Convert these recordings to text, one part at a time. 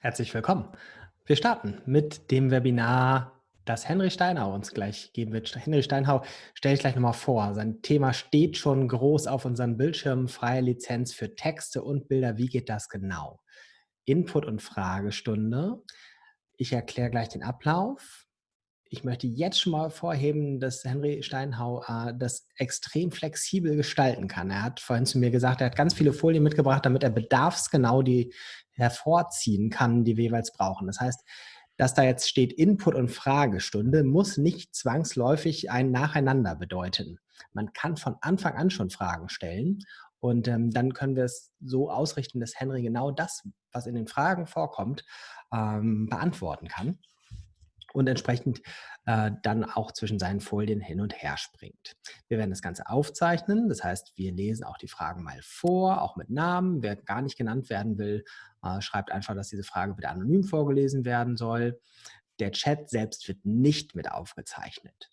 Herzlich willkommen. Wir starten mit dem Webinar, das Henry Steinhau uns gleich geben wird. Henry Steinhau stelle ich gleich nochmal vor. Sein Thema steht schon groß auf unserem Bildschirm, freie Lizenz für Texte und Bilder. Wie geht das genau? Input- und Fragestunde. Ich erkläre gleich den Ablauf ich möchte jetzt schon mal vorheben, dass Henry Steinhau äh, das extrem flexibel gestalten kann. Er hat vorhin zu mir gesagt, er hat ganz viele Folien mitgebracht, damit er bedarfsgenau die hervorziehen kann, die wir jeweils brauchen. Das heißt, dass da jetzt steht Input- und Fragestunde, muss nicht zwangsläufig ein Nacheinander bedeuten. Man kann von Anfang an schon Fragen stellen und ähm, dann können wir es so ausrichten, dass Henry genau das, was in den Fragen vorkommt, ähm, beantworten kann und entsprechend äh, dann auch zwischen seinen Folien hin und her springt. Wir werden das Ganze aufzeichnen, das heißt, wir lesen auch die Fragen mal vor, auch mit Namen. Wer gar nicht genannt werden will, äh, schreibt einfach, dass diese Frage bitte anonym vorgelesen werden soll. Der Chat selbst wird nicht mit aufgezeichnet.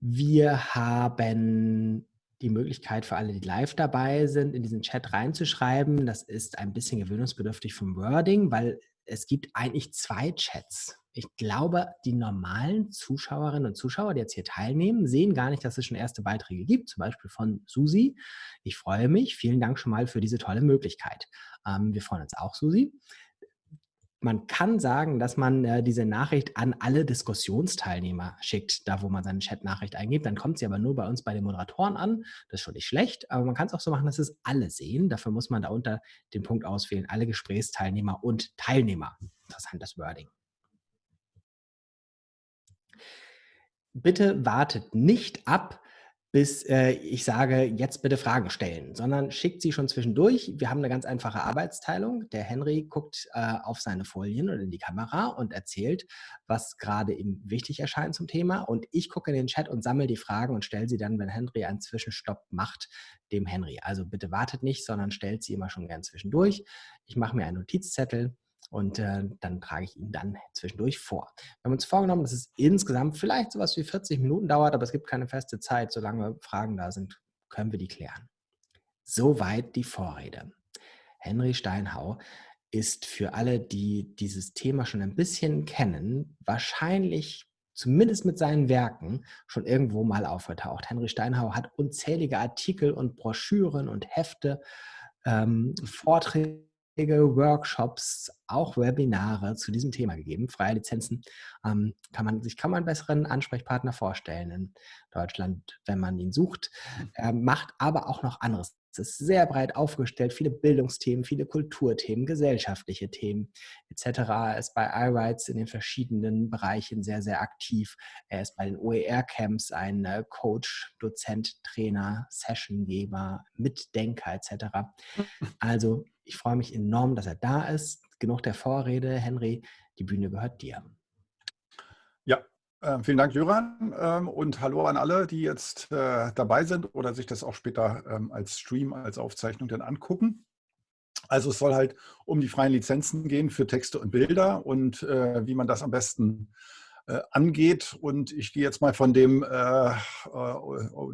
Wir haben die Möglichkeit für alle, die live dabei sind, in diesen Chat reinzuschreiben. Das ist ein bisschen gewöhnungsbedürftig vom Wording, weil es gibt eigentlich zwei Chats. Ich glaube, die normalen Zuschauerinnen und Zuschauer, die jetzt hier teilnehmen, sehen gar nicht, dass es schon erste Beiträge gibt, zum Beispiel von Susi. Ich freue mich. Vielen Dank schon mal für diese tolle Möglichkeit. Ähm, wir freuen uns auch, Susi. Man kann sagen, dass man äh, diese Nachricht an alle Diskussionsteilnehmer schickt, da wo man seine Chat-Nachricht eingibt. Dann kommt sie aber nur bei uns bei den Moderatoren an. Das ist schon nicht schlecht, aber man kann es auch so machen, dass es alle sehen. Dafür muss man da unter den Punkt auswählen, alle Gesprächsteilnehmer und Teilnehmer. Interessant, das Wording. Bitte wartet nicht ab, bis äh, ich sage, jetzt bitte Fragen stellen, sondern schickt sie schon zwischendurch. Wir haben eine ganz einfache Arbeitsteilung. Der Henry guckt äh, auf seine Folien oder in die Kamera und erzählt, was gerade ihm wichtig erscheint zum Thema. Und ich gucke in den Chat und sammle die Fragen und stelle sie dann, wenn Henry einen Zwischenstopp macht, dem Henry. Also bitte wartet nicht, sondern stellt sie immer schon gern zwischendurch. Ich mache mir einen Notizzettel und äh, dann trage ich ihn dann zwischendurch vor. Wir haben uns vorgenommen, dass es insgesamt vielleicht sowas wie 40 Minuten dauert, aber es gibt keine feste Zeit. Solange Fragen da sind, können wir die klären. Soweit die Vorrede. Henry Steinhau ist für alle, die dieses Thema schon ein bisschen kennen, wahrscheinlich zumindest mit seinen Werken schon irgendwo mal aufgetaucht. Henry Steinhau hat unzählige Artikel und Broschüren und Hefte, ähm, Vorträge Workshops, auch Webinare zu diesem Thema gegeben. Freie Lizenzen ähm, kann man sich kaum einen besseren Ansprechpartner vorstellen in Deutschland, wenn man ihn sucht. Er macht aber auch noch anderes es ist sehr breit aufgestellt, viele Bildungsthemen, viele Kulturthemen, gesellschaftliche Themen etc. Er ist bei iRights in den verschiedenen Bereichen sehr, sehr aktiv. Er ist bei den OER-Camps ein äh, Coach, Dozent, Trainer, Sessiongeber, Mitdenker etc. Also ich freue mich enorm, dass er da ist. Genug der Vorrede. Henry, die Bühne gehört dir. Ähm, vielen Dank, Jöran. Ähm, und hallo an alle, die jetzt äh, dabei sind oder sich das auch später ähm, als Stream, als Aufzeichnung dann angucken. Also es soll halt um die freien Lizenzen gehen für Texte und Bilder und äh, wie man das am besten äh, angeht. Und ich gehe jetzt mal von dem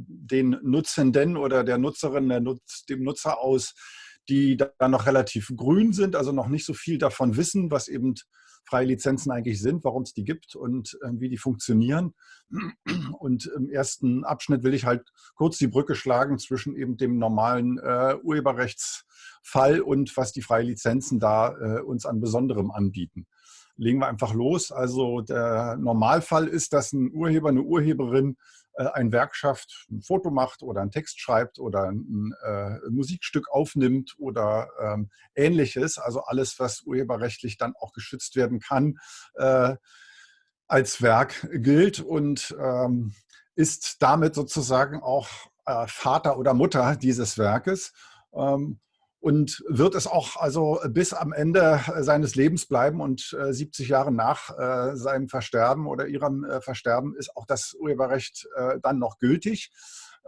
den Nutzenden oder der Nutzerin, der Nutz, dem Nutzer aus, die dann noch relativ grün sind, also noch nicht so viel davon wissen, was eben freie Lizenzen eigentlich sind, warum es die gibt und äh, wie die funktionieren. Und im ersten Abschnitt will ich halt kurz die Brücke schlagen zwischen eben dem normalen äh, Urheberrechtsfall und was die freie Lizenzen da äh, uns an Besonderem anbieten. Legen wir einfach los. Also der Normalfall ist, dass ein Urheber, eine Urheberin ein Werk schafft, ein Foto macht oder einen Text schreibt oder ein äh, Musikstück aufnimmt oder ähm, ähnliches, also alles, was urheberrechtlich dann auch geschützt werden kann, äh, als Werk gilt und ähm, ist damit sozusagen auch äh, Vater oder Mutter dieses Werkes. Ähm, und wird es auch also bis am Ende seines Lebens bleiben und äh, 70 Jahre nach äh, seinem Versterben oder ihrem äh, Versterben ist auch das Urheberrecht äh, dann noch gültig.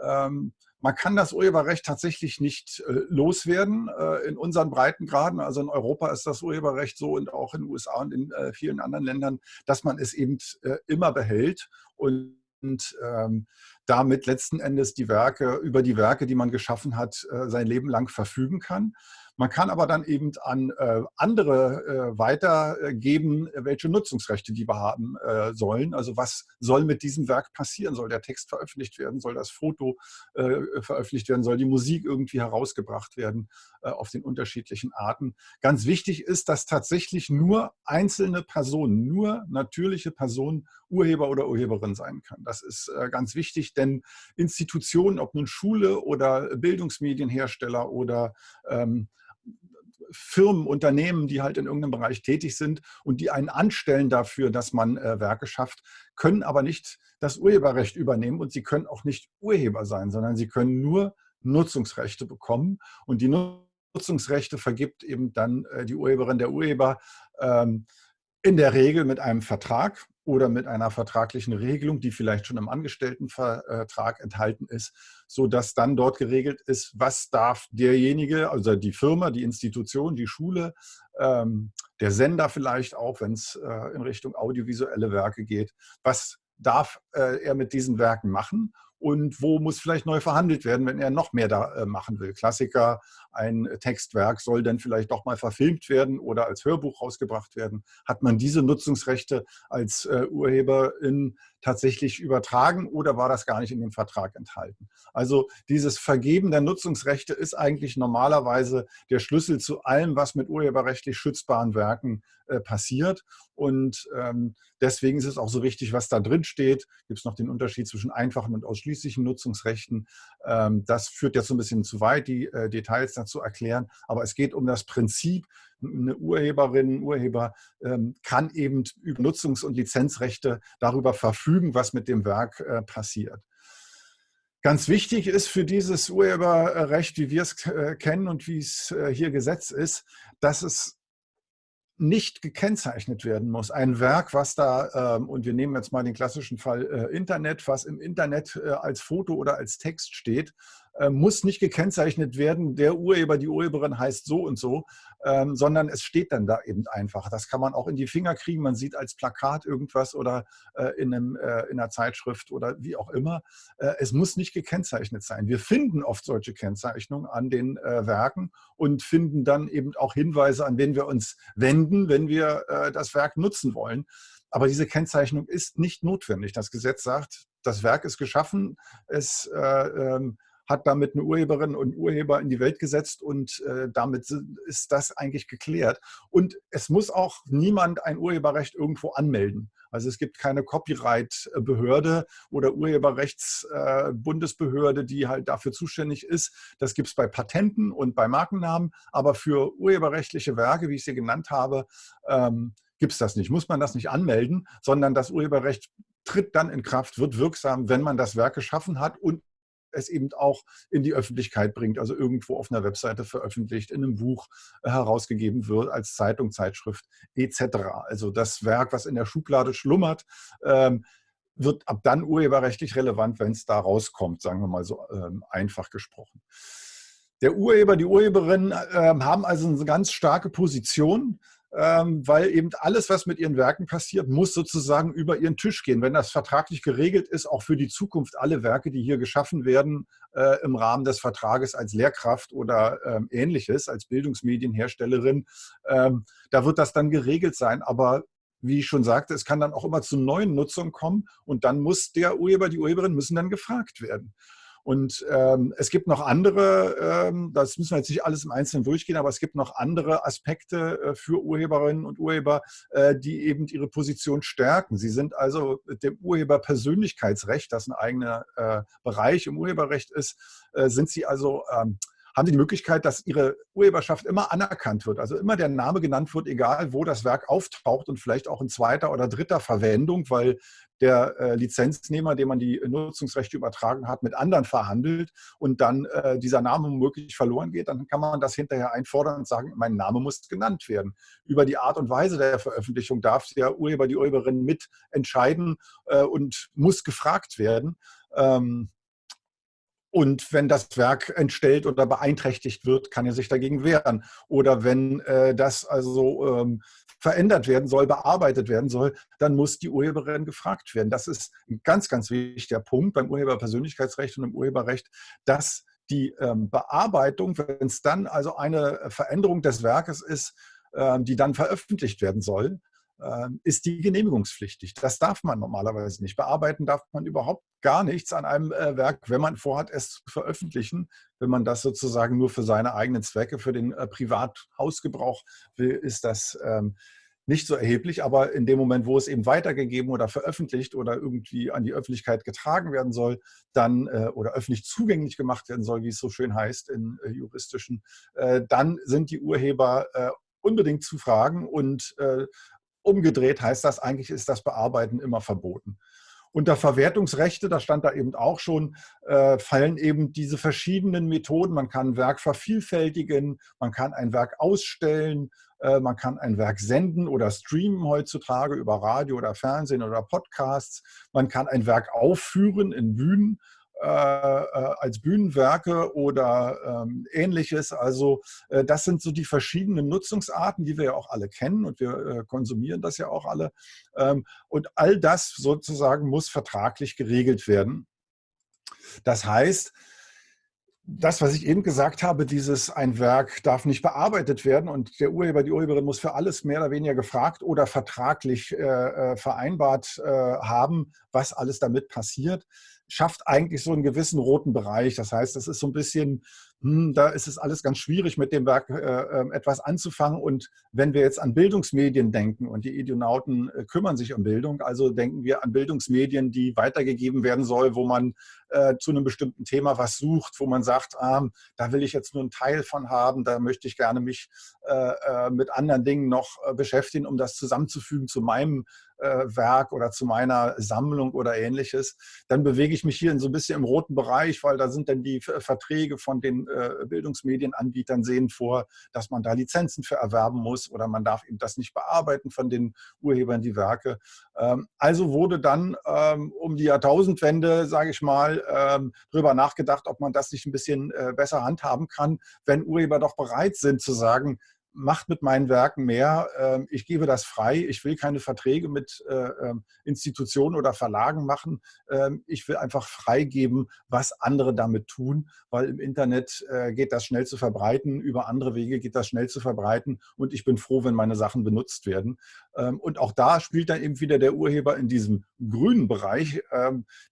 Ähm, man kann das Urheberrecht tatsächlich nicht äh, loswerden äh, in unseren Breitengraden. Also in Europa ist das Urheberrecht so und auch in den USA und in vielen anderen Ländern, dass man es eben immer behält und und ähm, damit letzten Endes die Werke, über die Werke, die man geschaffen hat, äh, sein Leben lang verfügen kann. Man kann aber dann eben an äh, andere äh, weitergeben, welche Nutzungsrechte die haben äh, sollen. Also was soll mit diesem Werk passieren? Soll der Text veröffentlicht werden? Soll das Foto äh, veröffentlicht werden? Soll die Musik irgendwie herausgebracht werden äh, auf den unterschiedlichen Arten? Ganz wichtig ist, dass tatsächlich nur einzelne Personen, nur natürliche Personen Urheber oder Urheberin sein kann. Das ist äh, ganz wichtig, denn Institutionen, ob nun Schule oder Bildungsmedienhersteller oder ähm, Firmen, Unternehmen, die halt in irgendeinem Bereich tätig sind und die einen anstellen dafür, dass man äh, Werke schafft, können aber nicht das Urheberrecht übernehmen und sie können auch nicht Urheber sein, sondern sie können nur Nutzungsrechte bekommen. Und die Nutzungsrechte vergibt eben dann äh, die Urheberin, der Urheber ähm, in der Regel mit einem Vertrag oder mit einer vertraglichen Regelung, die vielleicht schon im Angestelltenvertrag enthalten ist, sodass dann dort geregelt ist, was darf derjenige, also die Firma, die Institution, die Schule, ähm, der Sender vielleicht auch, wenn es äh, in Richtung audiovisuelle Werke geht, was darf äh, er mit diesen Werken machen und wo muss vielleicht neu verhandelt werden, wenn er noch mehr da äh, machen will. Klassiker, ein Textwerk soll dann vielleicht doch mal verfilmt werden oder als Hörbuch rausgebracht werden. Hat man diese Nutzungsrechte als äh, Urheberin tatsächlich übertragen oder war das gar nicht in dem Vertrag enthalten? Also dieses Vergeben der Nutzungsrechte ist eigentlich normalerweise der Schlüssel zu allem, was mit urheberrechtlich schützbaren Werken äh, passiert. Und ähm, deswegen ist es auch so wichtig, was da drin steht. Gibt es noch den Unterschied zwischen einfachen und ausschließlichen Nutzungsrechten. Ähm, das führt jetzt so ein bisschen zu weit, die äh, Details dazu erklären. Aber es geht um das Prinzip, eine Urheberin, Urheber ähm, kann eben über Nutzungs- und Lizenzrechte darüber verfügen, was mit dem Werk äh, passiert. Ganz wichtig ist für dieses Urheberrecht, wie wir es äh, kennen und wie es äh, hier gesetzt ist, dass es nicht gekennzeichnet werden muss. Ein Werk, was da, ähm, und wir nehmen jetzt mal den klassischen Fall äh, Internet, was im Internet äh, als Foto oder als Text steht, muss nicht gekennzeichnet werden, der Urheber, die Urheberin heißt so und so, ähm, sondern es steht dann da eben einfach. Das kann man auch in die Finger kriegen. Man sieht als Plakat irgendwas oder äh, in, einem, äh, in einer Zeitschrift oder wie auch immer. Äh, es muss nicht gekennzeichnet sein. Wir finden oft solche Kennzeichnungen an den äh, Werken und finden dann eben auch Hinweise, an wen wir uns wenden, wenn wir äh, das Werk nutzen wollen. Aber diese Kennzeichnung ist nicht notwendig. Das Gesetz sagt, das Werk ist geschaffen, es äh, ähm, hat damit eine Urheberin und Urheber in die Welt gesetzt und äh, damit ist das eigentlich geklärt. Und es muss auch niemand ein Urheberrecht irgendwo anmelden. Also es gibt keine Copyright-Behörde oder Urheberrechtsbundesbehörde, äh, die halt dafür zuständig ist. Das gibt es bei Patenten und bei Markennamen, aber für urheberrechtliche Werke, wie ich sie genannt habe, ähm, gibt es das nicht. Muss man das nicht anmelden, sondern das Urheberrecht tritt dann in Kraft, wird wirksam, wenn man das Werk geschaffen hat und es eben auch in die Öffentlichkeit bringt, also irgendwo auf einer Webseite veröffentlicht, in einem Buch äh, herausgegeben wird, als Zeitung, Zeitschrift etc. Also das Werk, was in der Schublade schlummert, ähm, wird ab dann urheberrechtlich relevant, wenn es da rauskommt, sagen wir mal so ähm, einfach gesprochen. Der Urheber, die Urheberin ähm, haben also eine ganz starke Position weil eben alles, was mit ihren Werken passiert, muss sozusagen über ihren Tisch gehen. Wenn das vertraglich geregelt ist, auch für die Zukunft alle Werke, die hier geschaffen werden, äh, im Rahmen des Vertrages als Lehrkraft oder ähm, ähnliches, als Bildungsmedienherstellerin, ähm, da wird das dann geregelt sein. Aber wie ich schon sagte, es kann dann auch immer zu neuen Nutzungen kommen und dann muss der Urheber, die Urheberin müssen dann gefragt werden. Und ähm, es gibt noch andere, ähm, das müssen wir jetzt nicht alles im Einzelnen durchgehen, aber es gibt noch andere Aspekte äh, für Urheberinnen und Urheber, äh, die eben ihre Position stärken. Sie sind also mit dem Urheberpersönlichkeitsrecht, das ein eigener äh, Bereich im Urheberrecht ist, äh, sind sie also ähm, haben Sie die Möglichkeit, dass Ihre Urheberschaft immer anerkannt wird. Also immer der Name genannt wird, egal wo das Werk auftaucht und vielleicht auch in zweiter oder dritter Verwendung, weil der äh, Lizenznehmer, dem man die Nutzungsrechte übertragen hat, mit anderen verhandelt und dann äh, dieser Name womöglich verloren geht, dann kann man das hinterher einfordern und sagen, mein Name muss genannt werden. Über die Art und Weise der Veröffentlichung darf der Urheber, die Urheberin mitentscheiden äh, und muss gefragt werden. Ähm, und wenn das Werk entstellt oder beeinträchtigt wird, kann er sich dagegen wehren. Oder wenn äh, das also ähm, verändert werden soll, bearbeitet werden soll, dann muss die Urheberin gefragt werden. Das ist ein ganz, ganz wichtiger Punkt beim Urheberpersönlichkeitsrecht und im Urheberrecht, dass Die ähm, Bearbeitung, wenn es dann also eine Veränderung des Werkes ist, ähm, die dann veröffentlicht werden soll, ist die genehmigungspflichtig. Das darf man normalerweise nicht. Bearbeiten darf man überhaupt gar nichts an einem äh, Werk, wenn man vorhat, es zu veröffentlichen. Wenn man das sozusagen nur für seine eigenen Zwecke, für den äh, Privathausgebrauch will, ist das ähm, nicht so erheblich. Aber in dem Moment, wo es eben weitergegeben oder veröffentlicht oder irgendwie an die Öffentlichkeit getragen werden soll, dann äh, oder öffentlich zugänglich gemacht werden soll, wie es so schön heißt in juristischen, dann sind die Urheber unbedingt zu fragen und Umgedreht heißt das, eigentlich ist das Bearbeiten immer verboten. Unter Verwertungsrechte, da stand da eben auch schon, äh, fallen eben diese verschiedenen Methoden. Man kann ein Werk vervielfältigen, man kann ein Werk ausstellen, äh, man kann ein Werk senden oder streamen heutzutage über Radio oder Fernsehen oder Podcasts. Man kann ein Werk aufführen in Bühnen äh, äh, als Bühnenwerke oder ähm, ähnliches. Also äh, das sind so die verschiedenen Nutzungsarten, die wir ja auch alle kennen und wir äh, konsumieren das ja auch alle. Ähm, und all das sozusagen muss vertraglich geregelt werden. Das heißt, das, was ich eben gesagt habe, dieses ein Werk darf nicht bearbeitet werden und der Urheber, die Urheberin muss für alles mehr oder weniger gefragt oder vertraglich äh, äh vereinbart äh, haben, was alles damit passiert schafft eigentlich so einen gewissen roten Bereich. Das heißt, das ist so ein bisschen, hm, da ist es alles ganz schwierig, mit dem Werk äh, ähm, etwas anzufangen. Und wenn wir jetzt an Bildungsmedien denken und die Idionauten äh, kümmern sich um Bildung, also denken wir an Bildungsmedien, die weitergegeben werden soll, wo man äh, zu einem bestimmten Thema was sucht, wo man sagt, ah, da will ich jetzt nur einen Teil von haben, da möchte ich gerne mich äh, äh, mit anderen Dingen noch äh, beschäftigen, um das zusammenzufügen zu meinem Werk oder zu meiner Sammlung oder ähnliches, dann bewege ich mich hier in so ein bisschen im roten Bereich, weil da sind dann die Verträge von den Bildungsmedienanbietern sehen vor, dass man da Lizenzen für erwerben muss oder man darf eben das nicht bearbeiten von den Urhebern, die Werke. Ähm, also wurde dann ähm, um die Jahrtausendwende, sage ich mal, ähm, drüber nachgedacht, ob man das nicht ein bisschen äh, besser handhaben kann, wenn Urheber doch bereit sind zu sagen, macht mit meinen Werken mehr. Ähm, ich gebe das frei. Ich will keine Verträge mit äh, ähm, Institutionen oder Verlagen machen. Ähm, ich will einfach freigeben, was andere damit tun, weil im Internet äh, geht das schnell zu verbreiten. Über andere Wege geht das schnell zu verbreiten. Und ich bin froh, wenn meine Sachen benutzt werden. Und auch da spielt dann eben wieder der Urheber in diesem grünen Bereich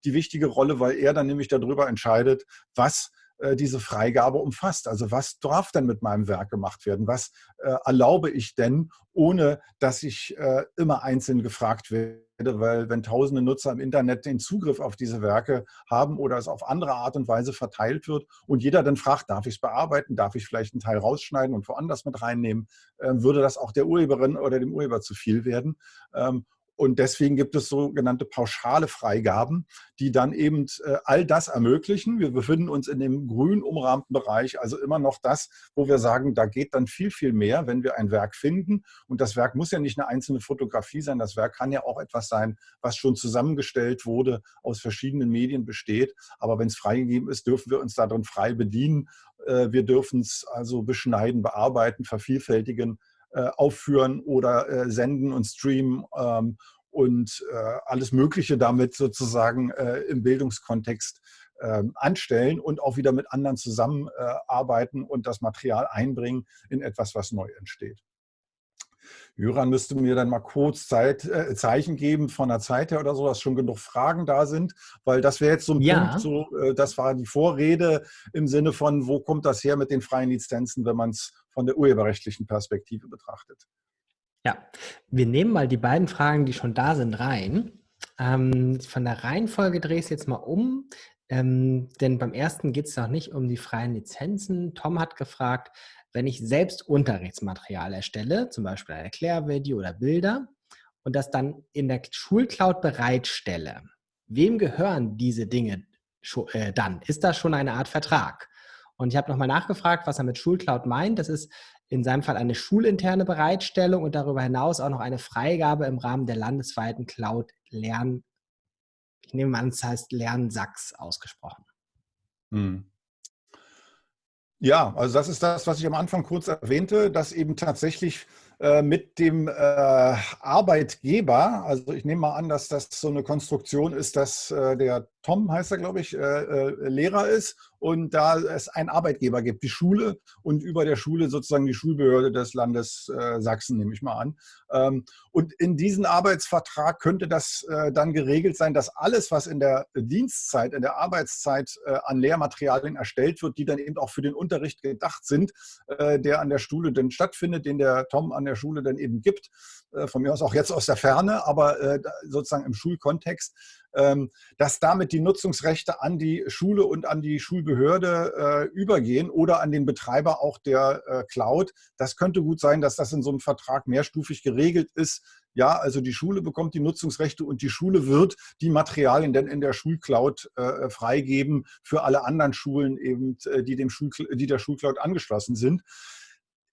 die wichtige Rolle, weil er dann nämlich darüber entscheidet, was diese Freigabe umfasst. Also was darf denn mit meinem Werk gemacht werden? Was äh, erlaube ich denn, ohne dass ich äh, immer einzeln gefragt werde? Weil wenn tausende Nutzer im Internet den Zugriff auf diese Werke haben oder es auf andere Art und Weise verteilt wird und jeder dann fragt, darf ich es bearbeiten, darf ich vielleicht einen Teil rausschneiden und woanders mit reinnehmen, äh, würde das auch der Urheberin oder dem Urheber zu viel werden. Ähm, und deswegen gibt es sogenannte pauschale Freigaben, die dann eben äh, all das ermöglichen. Wir befinden uns in dem grün umrahmten Bereich, also immer noch das, wo wir sagen, da geht dann viel, viel mehr, wenn wir ein Werk finden. Und das Werk muss ja nicht eine einzelne Fotografie sein. Das Werk kann ja auch etwas sein, was schon zusammengestellt wurde, aus verschiedenen Medien besteht. Aber wenn es freigegeben ist, dürfen wir uns darin frei bedienen. Äh, wir dürfen es also beschneiden, bearbeiten, vervielfältigen aufführen oder äh, senden und streamen ähm, und äh, alles Mögliche damit sozusagen im Bildungskontext ähm, anstellen und auch wieder mit anderen zusammenarbeiten und das Material einbringen in etwas, was neu entsteht. Jöran müsste mir dann mal kurz Zeit, äh, Zeichen geben von der Zeit her oder so, dass schon genug Fragen da sind, weil das wäre jetzt so ein ja. Punkt, so, äh, das war die Vorrede im Sinne von, wo kommt das her mit den freien Lizenzen, wenn man es von der urheberrechtlichen Perspektive betrachtet. Ja, wir nehmen mal die beiden Fragen, die schon da sind, rein. Ähm, von der Reihenfolge drehe ich es jetzt mal um, ähm, denn beim ersten geht es noch nicht um die freien Lizenzen. Tom hat gefragt, wenn ich selbst Unterrichtsmaterial erstelle, zum Beispiel ein Erklärvideo oder Bilder, und das dann in der Schulcloud bereitstelle, wem gehören diese Dinge äh, dann? Ist das schon eine Art Vertrag? Und ich habe nochmal nachgefragt, was er mit Schulcloud meint. Das ist in seinem Fall eine schulinterne Bereitstellung und darüber hinaus auch noch eine Freigabe im Rahmen der landesweiten Cloud Lern, ich nehme an, es heißt Lernsachs ausgesprochen. Hm. Ja, also das ist das, was ich am Anfang kurz erwähnte, dass eben tatsächlich äh, mit dem äh, Arbeitgeber, also ich nehme mal an, dass das so eine Konstruktion ist, dass äh, der Tom heißt er, glaube ich, äh, äh, Lehrer ist und da es einen Arbeitgeber gibt, die Schule und über der Schule sozusagen die Schulbehörde des Landes äh, Sachsen, nehme ich mal an. Ähm, und in diesem Arbeitsvertrag könnte das äh, dann geregelt sein, dass alles, was in der Dienstzeit, in der Arbeitszeit äh, an Lehrmaterialien erstellt wird, die dann eben auch für den Unterricht gedacht sind, äh, der an der Schule dann stattfindet, den der Tom an der Schule dann eben gibt, von mir aus auch jetzt aus der Ferne, aber sozusagen im Schulkontext, dass damit die Nutzungsrechte an die Schule und an die Schulbehörde äh, übergehen oder an den Betreiber auch der äh, Cloud. Das könnte gut sein, dass das in so einem Vertrag mehrstufig geregelt ist. Ja, also die Schule bekommt die Nutzungsrechte und die Schule wird die Materialien dann in der Schulcloud äh, freigeben für alle anderen Schulen eben, die, dem Schul die der Schulcloud angeschlossen sind.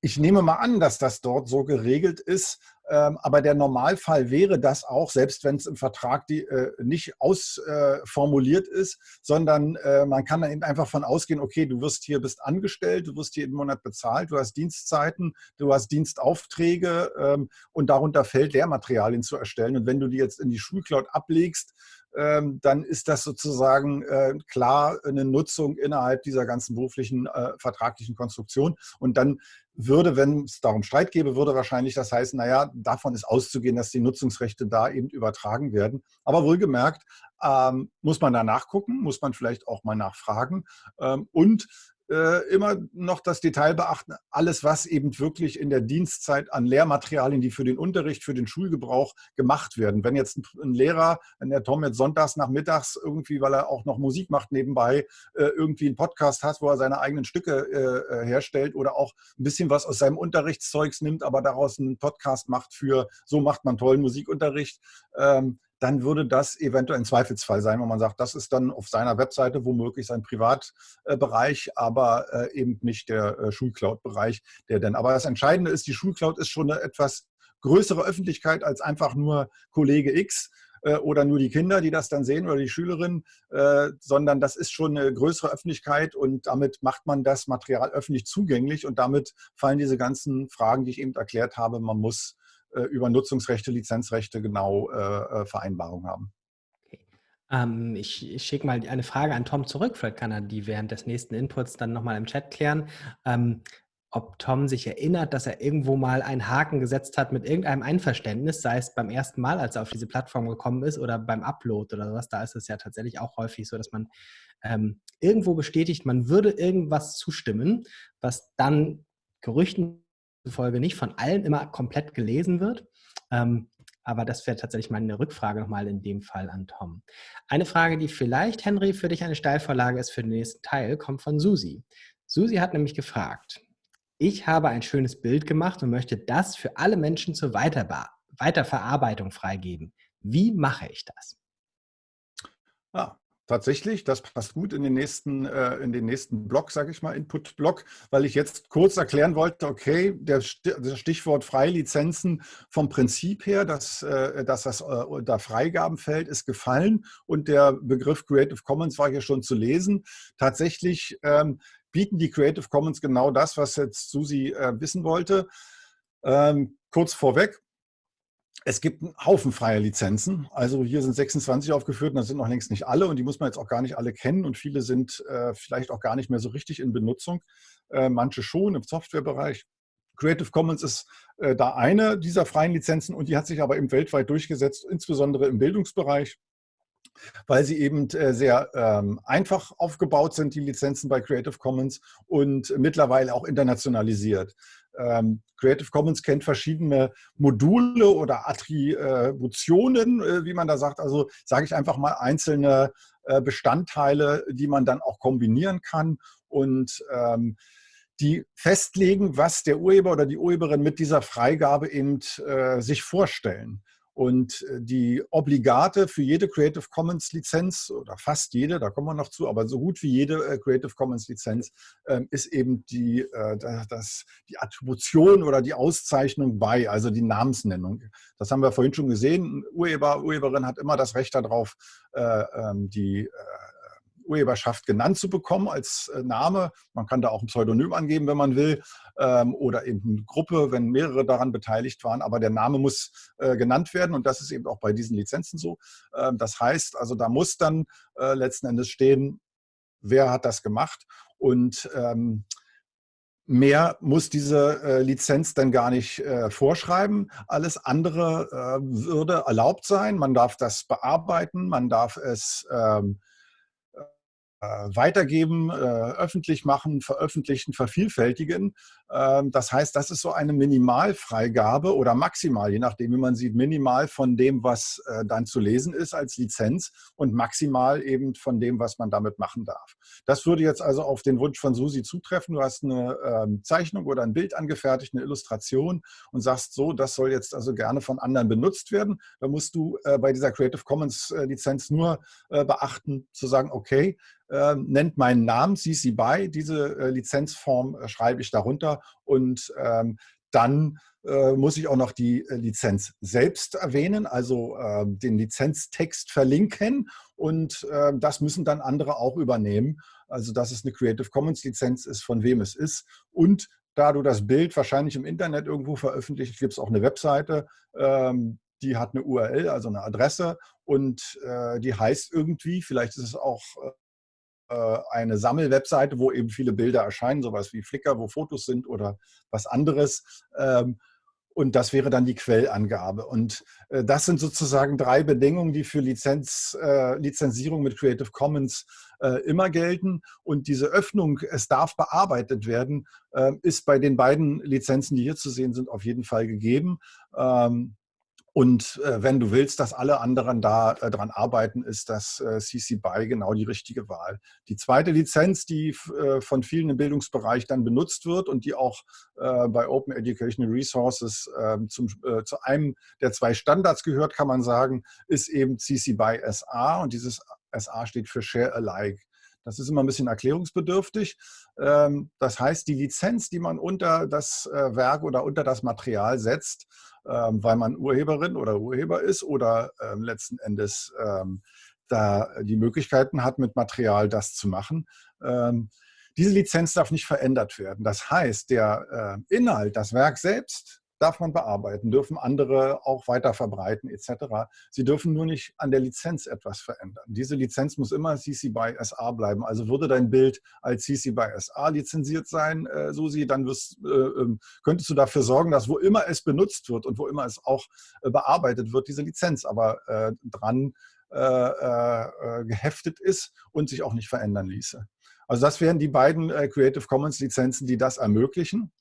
Ich nehme mal an, dass das dort so geregelt ist, ähm, aber der Normalfall wäre das auch, selbst wenn es im Vertrag die, äh, nicht ausformuliert äh, ist, sondern äh, man kann dann eben einfach von ausgehen, okay, du wirst hier, bist angestellt, du wirst jeden Monat bezahlt, du hast Dienstzeiten, du hast Dienstaufträge ähm, und darunter fällt Lehrmaterialien zu erstellen. Und wenn du die jetzt in die Schulcloud ablegst, dann ist das sozusagen äh, klar eine Nutzung innerhalb dieser ganzen beruflichen äh, vertraglichen Konstruktion. Und dann würde, wenn es darum Streit gäbe, würde wahrscheinlich das heißen, naja, davon ist auszugehen, dass die Nutzungsrechte da eben übertragen werden. Aber wohlgemerkt, ähm, muss man da nachgucken, muss man vielleicht auch mal nachfragen. Ähm, und äh, immer noch das Detail beachten, alles, was eben wirklich in der Dienstzeit an Lehrmaterialien, die für den Unterricht, für den Schulgebrauch gemacht werden. Wenn jetzt ein Lehrer, wenn der Tom jetzt sonntags nachmittags irgendwie, weil er auch noch Musik macht nebenbei, äh, irgendwie einen Podcast hat, wo er seine eigenen Stücke äh, herstellt oder auch ein bisschen was aus seinem Unterrichtszeugs nimmt, aber daraus einen Podcast macht für, so macht man tollen Musikunterricht, ähm, dann würde das eventuell ein Zweifelsfall sein, wenn man sagt, das ist dann auf seiner Webseite womöglich sein Privatbereich, aber äh, eben nicht der äh, Schulcloud-Bereich, der denn. Aber das Entscheidende ist, die Schulcloud ist schon eine etwas größere Öffentlichkeit als einfach nur Kollege X äh, oder nur die Kinder, die das dann sehen oder die Schülerinnen, sondern das ist schon eine größere Öffentlichkeit und damit macht man das Material öffentlich zugänglich und damit fallen diese ganzen Fragen, die ich eben erklärt habe. Man muss äh, über Nutzungsrechte, Lizenzrechte genau äh, äh, Vereinbarungen haben. Ähm, ich, ich schicke mal eine Frage an Tom zurück. Vielleicht kann er die während des nächsten Inputs dann nochmal im Chat klären. Ähm, ob Tom sich erinnert, dass er irgendwo mal einen Haken gesetzt hat mit irgendeinem Einverständnis, sei es beim ersten Mal, als er auf diese Plattform gekommen ist, oder beim Upload oder sowas. Da ist es ja tatsächlich auch häufig so, dass man ähm, irgendwo bestätigt, man würde irgendwas zustimmen, was dann Gerüchten Folge nicht von allen immer komplett gelesen wird. Ähm, aber das wäre tatsächlich mal eine Rückfrage nochmal in dem Fall an Tom. Eine Frage, die vielleicht, Henry, für dich eine Steilvorlage ist für den nächsten Teil, kommt von Susi. Susi hat nämlich gefragt, ich habe ein schönes Bild gemacht und möchte das für alle Menschen zur Weiterverarbeitung freigeben. Wie mache ich das? Ah, Tatsächlich, das passt gut in den nächsten, äh, in den nächsten Block, sage ich mal, Input-Block, weil ich jetzt kurz erklären wollte, okay, der, das Stichwort Freilizenzen vom Prinzip her, dass, äh, dass das äh, unter Freigaben fällt, ist gefallen und der Begriff Creative Commons war hier schon zu lesen. Tatsächlich ähm, bieten die Creative Commons genau das, was jetzt Susi äh, wissen wollte. Ähm, kurz vorweg, es gibt einen Haufen freier Lizenzen. Also hier sind 26 aufgeführt und das sind noch längst nicht alle und die muss man jetzt auch gar nicht alle kennen und viele sind äh, vielleicht auch gar nicht mehr so richtig in Benutzung. Äh, manche schon im Softwarebereich. Creative Commons ist äh, da eine dieser freien Lizenzen und die hat sich aber eben weltweit durchgesetzt, insbesondere im Bildungsbereich weil sie eben äh, sehr ähm, einfach aufgebaut sind, die Lizenzen bei Creative Commons und mittlerweile auch internationalisiert. Ähm, Creative Commons kennt verschiedene Module oder Attributionen, äh, wie man da sagt. Also sage ich einfach mal einzelne äh, Bestandteile, die man dann auch kombinieren kann und ähm, die festlegen, was der Urheber oder die Urheberin mit dieser Freigabe eben äh, sich vorstellen. Und äh, die Obligate für jede Creative Commons Lizenz oder fast jede, da kommen wir noch zu, aber so gut wie jede äh, Creative Commons Lizenz ähm, ist eben die, äh, das, die Attribution oder die Auszeichnung bei, also die Namensnennung. Das haben wir vorhin schon gesehen. Urheber, Urheberin hat immer das Recht darauf, ähm, die Urheberschaft genannt zu bekommen als äh, Name. Man kann da auch ein Pseudonym angeben, wenn man will, ähm, oder eben eine Gruppe, wenn mehrere daran beteiligt waren. Aber der Name muss äh, genannt werden und das ist eben auch bei diesen Lizenzen so. Ähm, das heißt, also da muss dann äh, letzten Endes stehen, wer hat das gemacht und ähm, Mehr muss diese Lizenz dann gar nicht vorschreiben. Alles andere würde erlaubt sein. Man darf das bearbeiten, man darf es ähm, äh, weitergeben, äh, öffentlich machen, veröffentlichen, vervielfältigen. Ähm, das heißt, das ist so eine Minimalfreigabe oder maximal, je nachdem, wie man sieht, minimal von dem, was äh, dann zu lesen ist als Lizenz und maximal eben von dem, was man damit machen darf. Das würde jetzt also auf den Wunsch von Susi zutreffen. Du hast eine ähm, Zeichnung oder ein Bild angefertigt, eine Illustration und sagst so, das soll jetzt also gerne von anderen benutzt werden. Da musst du bei dieser Creative Commons Lizenz nur beachten, zu sagen, okay, äh, nennt meinen Namen, CC BY, diese äh, Lizenzform äh, schreibe ich darunter. Und ähm, dann äh, muss ich auch noch die äh, Lizenz selbst erwähnen, also ähm, den Lizenztext verlinken. Und ähm, das müssen dann andere auch übernehmen. Also dass es eine Creative Commons Lizenz ist, von wem es ist. Und da du das Bild wahrscheinlich im Internet irgendwo veröffentlicht, gibt es auch eine Webseite, ähm, die hat eine URL, also eine Adresse. Und äh, die heißt irgendwie, vielleicht ist es auch äh, eine Sammelwebseite, wo eben viele Bilder erscheinen, sowas wie Flickr, wo Fotos sind oder was anderes. Ähm, und das wäre dann die Quellangabe. Und äh, das sind sozusagen drei Bedingungen, die für Lizenz, äh, Lizenzierung mit Creative Commons immer gelten. Und diese Öffnung, es darf bearbeitet werden, ist bei den beiden Lizenzen, die hier zu sehen sind, auf jeden Fall gegeben. Ähm, und äh, wenn du willst, dass alle anderen da äh, dran arbeiten, ist das äh, CC BY genau die richtige Wahl. Die zweite Lizenz, die äh, von vielen im Bildungsbereich dann benutzt wird und die auch äh, bei Open Educational Resources ähm, zum, äh, zu einem der zwei Standards gehört, kann man sagen, ist eben CC BY SA und dieses SA steht für Share Alike. Das ist immer ein bisschen erklärungsbedürftig. Ähm, das heißt, die Lizenz, die man unter das Werk oder unter das Material setzt, ähm, weil man Urheberin oder Urheber ist oder ähm, letzten Endes da die Möglichkeiten hat, mit Material das zu machen. diese Lizenz darf nicht verändert werden. Das heißt, der äh, Inhalt, das Werk selbst, darf man bearbeiten, dürfen andere auch weiter verbreiten etc. Sie dürfen nur nicht an der Lizenz etwas verändern. Diese Lizenz muss immer CC by SA bleiben. Also würde dein Bild als CC by SA lizenziert sein, äh, Susi, dann wirst, äh, ähm, könntest du dafür sorgen, dass wo immer es benutzt wird und wo immer es auch äh, bearbeitet wird, diese Lizenz aber äh, dran äh, äh, geheftet ist und sich auch nicht verändern ließe. Also das wären die beiden Creative Commons Lizenzen, die das ermöglichen.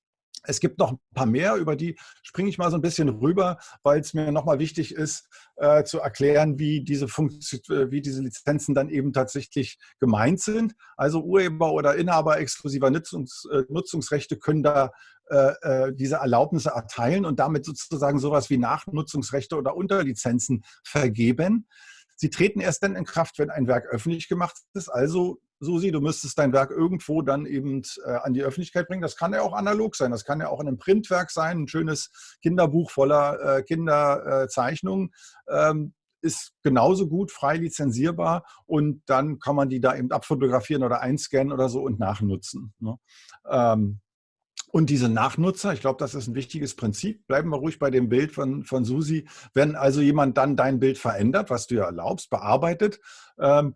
Es gibt noch ein paar mehr, über die springe ich mal so ein bisschen rüber, weil es mir nochmal wichtig ist, äh, zu erklären, wie diese, äh, wie diese Lizenzen dann eben tatsächlich gemeint sind. Also Urheber oder Inhaber exklusiver Nutzungs, äh, Nutzungsrechte können da äh, äh, diese Erlaubnisse erteilen und damit sozusagen sowas wie Nachnutzungsrechte oder Unterlizenzen vergeben. Sie treten erst dann in Kraft, wenn ein Werk öffentlich gemacht ist, also Susi, du müsstest dein Werk irgendwo dann eben äh, an die Öffentlichkeit bringen. Das kann ja auch analog sein, das kann ja auch in einem Printwerk sein, ein schönes Kinderbuch voller äh, Kinderzeichnungen. Ähm, ist genauso gut frei lizenzierbar und dann kann man die da eben abfotografieren oder einscannen oder so und nachnutzen. Ne? Ähm, und diese Nachnutzer, ich glaube, das ist ein wichtiges Prinzip. Bleiben wir ruhig bei dem Bild von, von Susi. Wenn also jemand dann dein Bild verändert, was du ja erlaubst, bearbeitet, ähm,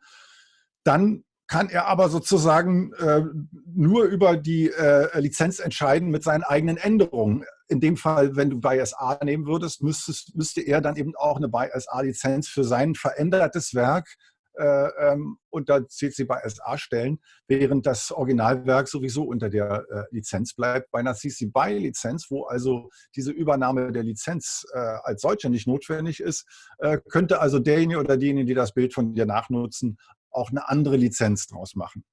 dann kann er aber sozusagen äh, nur über die äh, Lizenz entscheiden mit seinen eigenen Änderungen. In dem Fall, wenn du BySA nehmen würdest, müsstest, müsste er dann eben auch eine BySA-Lizenz für sein verändertes Werk äh, ähm, unter CC BySA stellen, während das Originalwerk sowieso unter der äh, Lizenz bleibt. Bei einer CC BY-Lizenz, wo also diese Übernahme der Lizenz äh, als solche nicht notwendig ist, äh, könnte also derjenige oder diejenige, die das Bild von dir nachnutzen, auch eine andere Lizenz draus machen.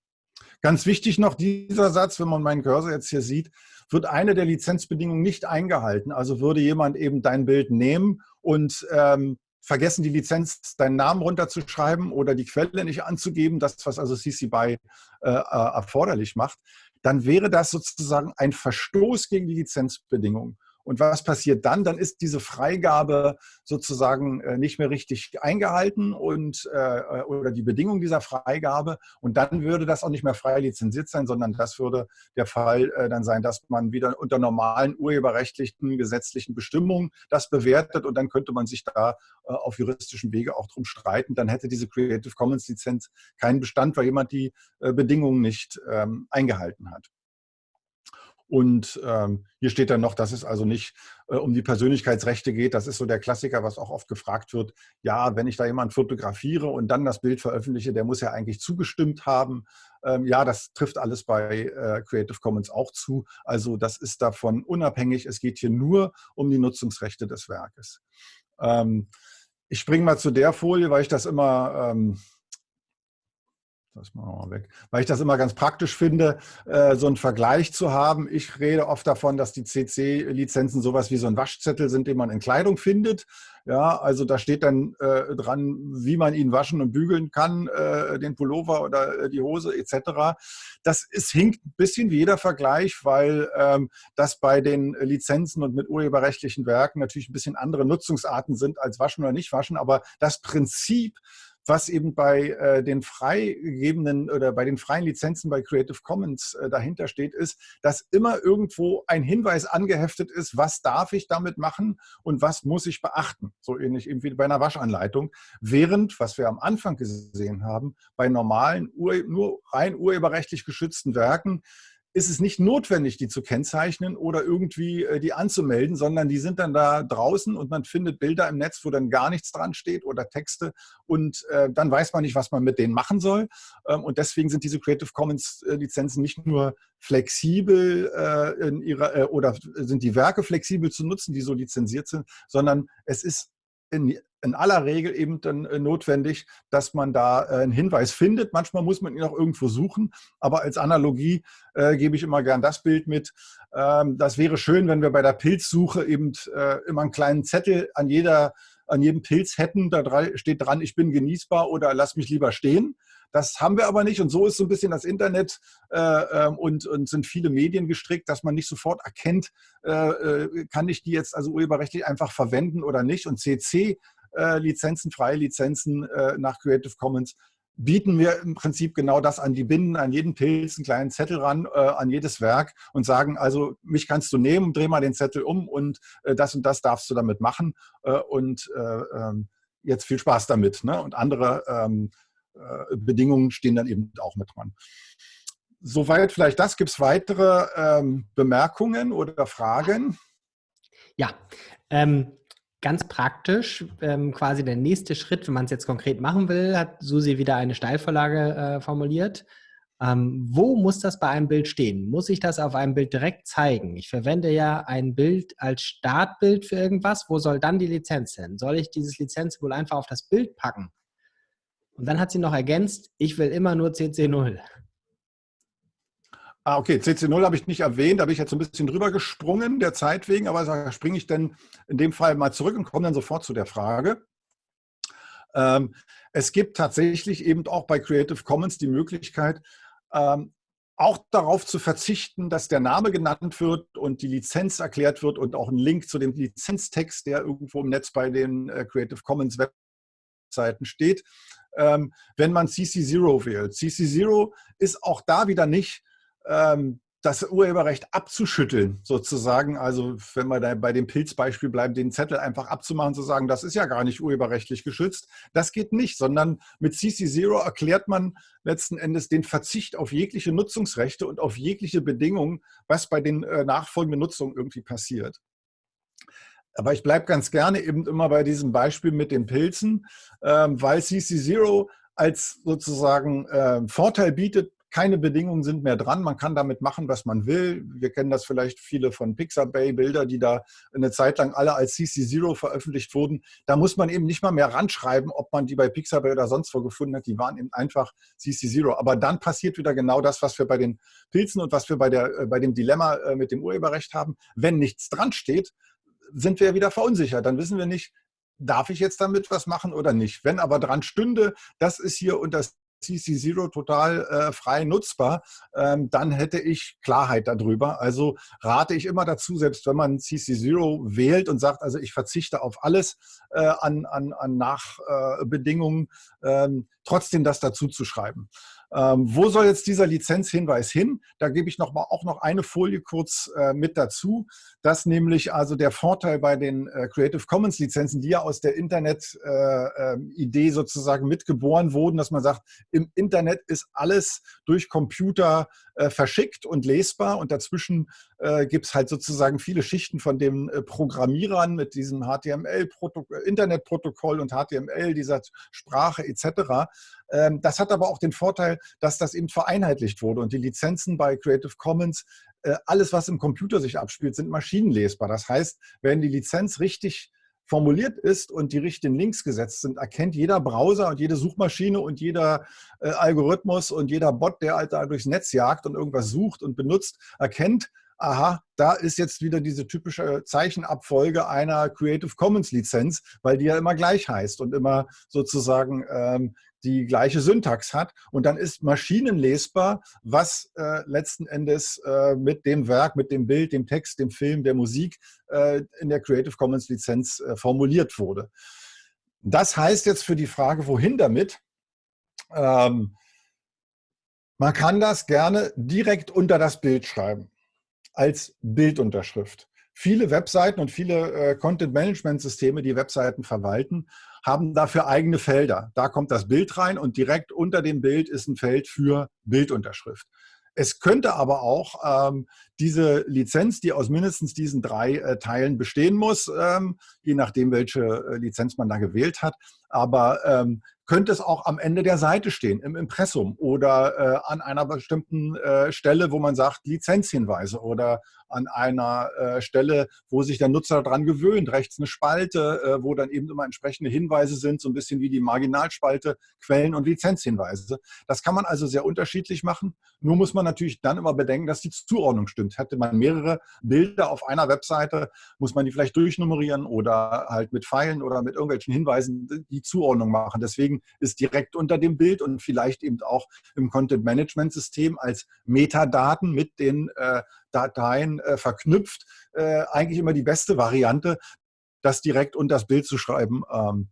Ganz wichtig noch dieser Satz, wenn man meinen Cursor jetzt hier sieht, wird eine der Lizenzbedingungen nicht eingehalten. Also würde jemand eben dein Bild nehmen und ähm, vergessen, die Lizenz, deinen Namen runterzuschreiben oder die Quelle nicht anzugeben, das, was also CC BY äh, äh, erforderlich macht, dann wäre das sozusagen ein Verstoß gegen die Lizenzbedingungen. Und was passiert dann? Dann ist diese Freigabe sozusagen äh, nicht mehr richtig eingehalten und, äh, oder die Bedingung dieser Freigabe. Und dann würde das auch nicht mehr frei lizenziert sein, sondern das würde der Fall äh, dann sein, dass man wieder unter normalen urheberrechtlichen gesetzlichen Bestimmungen das bewertet und dann könnte man sich da auf juristischen Wege auch drum streiten. Dann hätte diese Creative Commons Lizenz keinen Bestand, weil jemand die Bedingungen nicht ähm, eingehalten hat. Und ähm, hier steht dann noch, dass es also nicht äh, um die Persönlichkeitsrechte geht. Das ist so der Klassiker, was auch oft gefragt wird. Ja, wenn ich da jemanden fotografiere und dann das Bild veröffentliche, der muss ja eigentlich zugestimmt haben. Ähm, ja, das trifft alles bei äh, Creative Commons auch zu. Also das ist davon unabhängig. Es geht hier nur um die Nutzungsrechte des Werkes. Ähm, ich springe mal zu der Folie, weil ich das immer wir mal weg. Weil ich das immer ganz praktisch finde, äh, so einen Vergleich zu haben. Ich rede oft davon, dass die CC-Lizenzen sowas wie so ein Waschzettel sind, den man in Kleidung findet. Ja, also da steht dann äh, dran, wie man ihn waschen und bügeln kann, äh, den Pullover oder die Hose etc. Das ist, hinkt ein bisschen wie jeder Vergleich, weil ähm, das bei den Lizenzen und mit urheberrechtlichen Werken natürlich ein bisschen andere Nutzungsarten sind als waschen oder nicht waschen. Aber das Prinzip was eben bei äh, den freigegebenen oder bei den freien Lizenzen bei Creative Commons äh, dahinter steht, ist, dass immer irgendwo ein Hinweis angeheftet ist, was darf ich damit machen und was muss ich beachten. So ähnlich eben wie bei einer Waschanleitung. Während, was wir am Anfang gesehen haben, bei normalen, nur rein urheberrechtlich geschützten Werken ist es nicht notwendig, die zu kennzeichnen oder irgendwie äh, die anzumelden, sondern die sind dann da draußen und man findet Bilder im Netz, wo dann gar nichts dran steht oder Texte und äh, dann weiß man nicht, was man mit denen machen soll. Ähm, und deswegen sind diese Creative Commons äh, Lizenzen nicht nur flexibel äh, in ihrer äh, oder sind die Werke flexibel zu nutzen, die so lizenziert sind, sondern es ist in, in aller Regel eben dann äh, notwendig, dass man da äh, einen Hinweis findet. Manchmal muss man ihn auch irgendwo suchen, aber als Analogie äh, gebe ich immer gern das Bild mit. Ähm, das wäre schön, wenn wir bei der Pilzsuche eben äh, immer einen kleinen Zettel an, jeder, an jedem Pilz hätten. Da steht dran, ich bin genießbar oder lass mich lieber stehen. Das haben wir aber nicht und so ist so ein bisschen das Internet äh, ähm, und, und sind viele Medien gestrickt, dass man nicht sofort erkennt, äh, äh kann ich die jetzt also urheberrechtlich einfach verwenden oder nicht. Und CC-Lizenzen, äh, freie Lizenzen äh, nach Creative Commons bieten wir im Prinzip genau das an. Die binden an jeden Pilz einen kleinen Zettel ran, äh, an jedes Werk und sagen, also mich kannst du nehmen, dreh mal den Zettel um und äh, das und das darfst du damit machen äh, und ähm, jetzt viel Spaß damit. Ne? Und andere ähm, äh, Bedingungen stehen dann eben auch mit dran. Soweit vielleicht das. Gibt es weitere ähm, Bemerkungen oder Fragen? Ja, ähm, ganz praktisch, ähm, quasi der nächste Schritt, wenn man es jetzt konkret machen will, hat Susi wieder eine Steilvorlage äh, formuliert. Ähm, wo muss das bei einem Bild stehen? Muss ich das auf einem Bild direkt zeigen? Ich verwende ja ein Bild als Startbild für irgendwas. Wo soll dann die Lizenz hin? Soll ich dieses Lizenz wohl einfach auf das Bild packen? Und dann hat sie noch ergänzt, ich will immer nur CC0. Ah, okay, CC0 habe ich nicht erwähnt, da bin ich jetzt ein bisschen drüber gesprungen, der Zeit wegen, aber da springe ich dann in dem Fall mal zurück und komme dann sofort zu der Frage. Ähm, es gibt tatsächlich eben auch bei Creative Commons die Möglichkeit, ähm, auch darauf zu verzichten, dass der Name genannt wird und die Lizenz erklärt wird und auch ein Link zu dem Lizenztext, der irgendwo im Netz bei den äh, Creative Commons Webseiten steht ähm, wenn man CC0 wählt. CC0 ist auch da wieder nicht ähm, das Urheberrecht abzuschütteln, sozusagen. Also wenn wir da bei dem Pilzbeispiel bleiben, den Zettel einfach abzumachen, zu sagen, das ist ja gar nicht urheberrechtlich geschützt. Das geht nicht, sondern mit CC0 erklärt man letzten Endes den Verzicht auf jegliche Nutzungsrechte und auf jegliche Bedingungen, was bei den äh, nachfolgenden Nutzungen irgendwie passiert. Aber ich bleibe ganz gerne eben immer bei diesem Beispiel mit den Pilzen, ähm, weil CC0 als sozusagen äh, Vorteil bietet, keine Bedingungen sind mehr dran. Man kann damit machen, was man will. Wir kennen das vielleicht viele von Pixabay-Bilder, die da eine Zeit lang alle als CC0 veröffentlicht wurden. Da muss man eben nicht mal mehr ranschreiben, ob man die bei Pixabay oder sonst wo gefunden hat. Die waren eben einfach CC0. Aber dann passiert wieder genau das, was wir bei den Pilzen und was wir bei, der, äh, bei dem Dilemma äh, mit dem Urheberrecht haben. Wenn nichts dran steht, sind wir wieder verunsichert. Dann wissen wir nicht, darf ich jetzt damit was machen oder nicht. Wenn aber dran stünde, das ist hier unter CC Zero total äh, frei nutzbar, ähm, dann hätte ich Klarheit darüber. Also rate ich immer dazu, selbst wenn man CC Zero wählt und sagt, also ich verzichte auf alles äh, an, an, an Nachbedingungen, äh, trotzdem das dazu zu schreiben. Ähm, wo soll jetzt dieser Lizenzhinweis hin? Da gebe ich noch mal, auch noch eine Folie kurz äh, mit dazu, dass nämlich also der Vorteil bei den äh, Creative Commons Lizenzen, die ja aus der Internet-Idee äh, ähm, sozusagen mitgeboren wurden, dass man sagt, im Internet ist alles durch Computer äh, verschickt und lesbar und dazwischen äh, gibt es halt sozusagen viele Schichten von den äh, Programmierern mit diesem HTML-Internetprotokoll und HTML, dieser Sprache etc. Ähm, das hat aber auch den Vorteil, dass das eben vereinheitlicht wurde und die Lizenzen bei Creative Commons, äh, alles was im Computer sich abspielt, sind maschinenlesbar. Das heißt, wenn die Lizenz richtig formuliert ist und die richtigen Links gesetzt sind, erkennt jeder Browser und jede Suchmaschine und jeder äh, Algorithmus und jeder Bot, der halt da durchs Netz jagt und irgendwas sucht und benutzt, erkennt, aha, da ist jetzt wieder diese typische Zeichenabfolge einer Creative Commons Lizenz, weil die ja immer gleich heißt und immer sozusagen ähm, die gleiche Syntax hat. Und dann ist maschinenlesbar, was äh, letzten Endes äh, mit dem Werk, mit dem Bild, dem Text, dem Film, der Musik äh, in der Creative Commons Lizenz äh, formuliert wurde. Das heißt jetzt für die Frage, wohin damit? Ähm, man kann das gerne direkt unter das Bild schreiben, als Bildunterschrift. Viele Webseiten und viele äh, Content-Management-Systeme, die Webseiten verwalten, haben dafür eigene Felder. Da kommt das Bild rein und direkt unter dem Bild ist ein Feld für Bildunterschrift. Es könnte aber auch ähm, diese Lizenz, die aus mindestens diesen drei äh, Teilen bestehen muss, ähm, je nachdem, welche äh, Lizenz man da gewählt hat, aber ähm, könnte es auch am Ende der Seite stehen, im Impressum oder äh, an einer bestimmten äh, Stelle, wo man sagt Lizenzhinweise oder an einer äh, Stelle, wo sich der Nutzer daran gewöhnt, rechts eine Spalte, äh, wo dann eben immer entsprechende Hinweise sind, so ein bisschen wie die Marginalspalte, Quellen und Lizenzhinweise. Das kann man also sehr unterschiedlich machen. Nur muss man natürlich dann immer bedenken, dass die Zuordnung stimmt. Hätte man mehrere Bilder auf einer Webseite, muss man die vielleicht durchnummerieren oder halt mit Pfeilen oder mit irgendwelchen Hinweisen die Zuordnung machen. Deswegen ist direkt unter dem Bild und vielleicht eben auch im Content-Management-System als Metadaten mit den äh, Dateien äh, verknüpft, äh, eigentlich immer die beste Variante, das direkt unter das Bild zu schreiben. Ähm,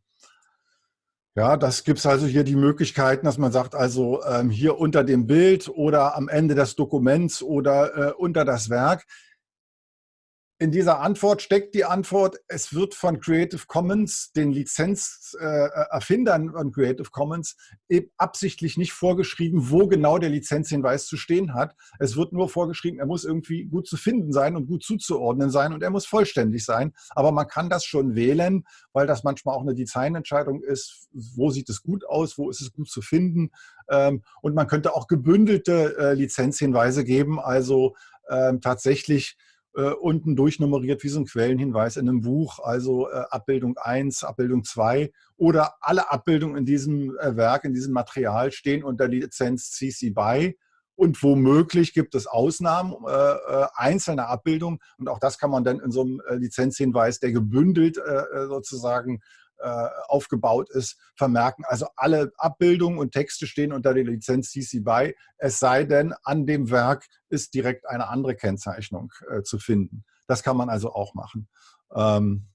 ja, das gibt es also hier die Möglichkeiten, dass man sagt, also ähm, hier unter dem Bild oder am Ende des Dokuments oder äh, unter das Werk in dieser Antwort steckt die Antwort, es wird von Creative Commons, den Lizenzerfindern von Creative Commons, absichtlich nicht vorgeschrieben, wo genau der Lizenzhinweis zu stehen hat. Es wird nur vorgeschrieben, er muss irgendwie gut zu finden sein und gut zuzuordnen sein und er muss vollständig sein. Aber man kann das schon wählen, weil das manchmal auch eine Designentscheidung ist, wo sieht es gut aus, wo ist es gut zu finden. Ähm, und man könnte auch gebündelte äh, Lizenzhinweise geben, also ähm, tatsächlich äh, unten durchnummeriert wie so ein Quellenhinweis in einem Buch, also äh, Abbildung 1, Abbildung 2 oder alle Abbildungen in diesem äh, Werk, in diesem Material stehen unter Lizenz CC BY und womöglich gibt es Ausnahmen äh, äh, einzelner Abbildungen. Und auch das kann man dann in so einem äh, Lizenzhinweis, der gebündelt äh, sozusagen aufgebaut ist, vermerken. Also alle Abbildungen und Texte stehen unter der Lizenz CC BY, es sei denn, an dem Werk ist direkt eine andere Kennzeichnung äh, zu finden. Das kann man also auch machen. Ähm,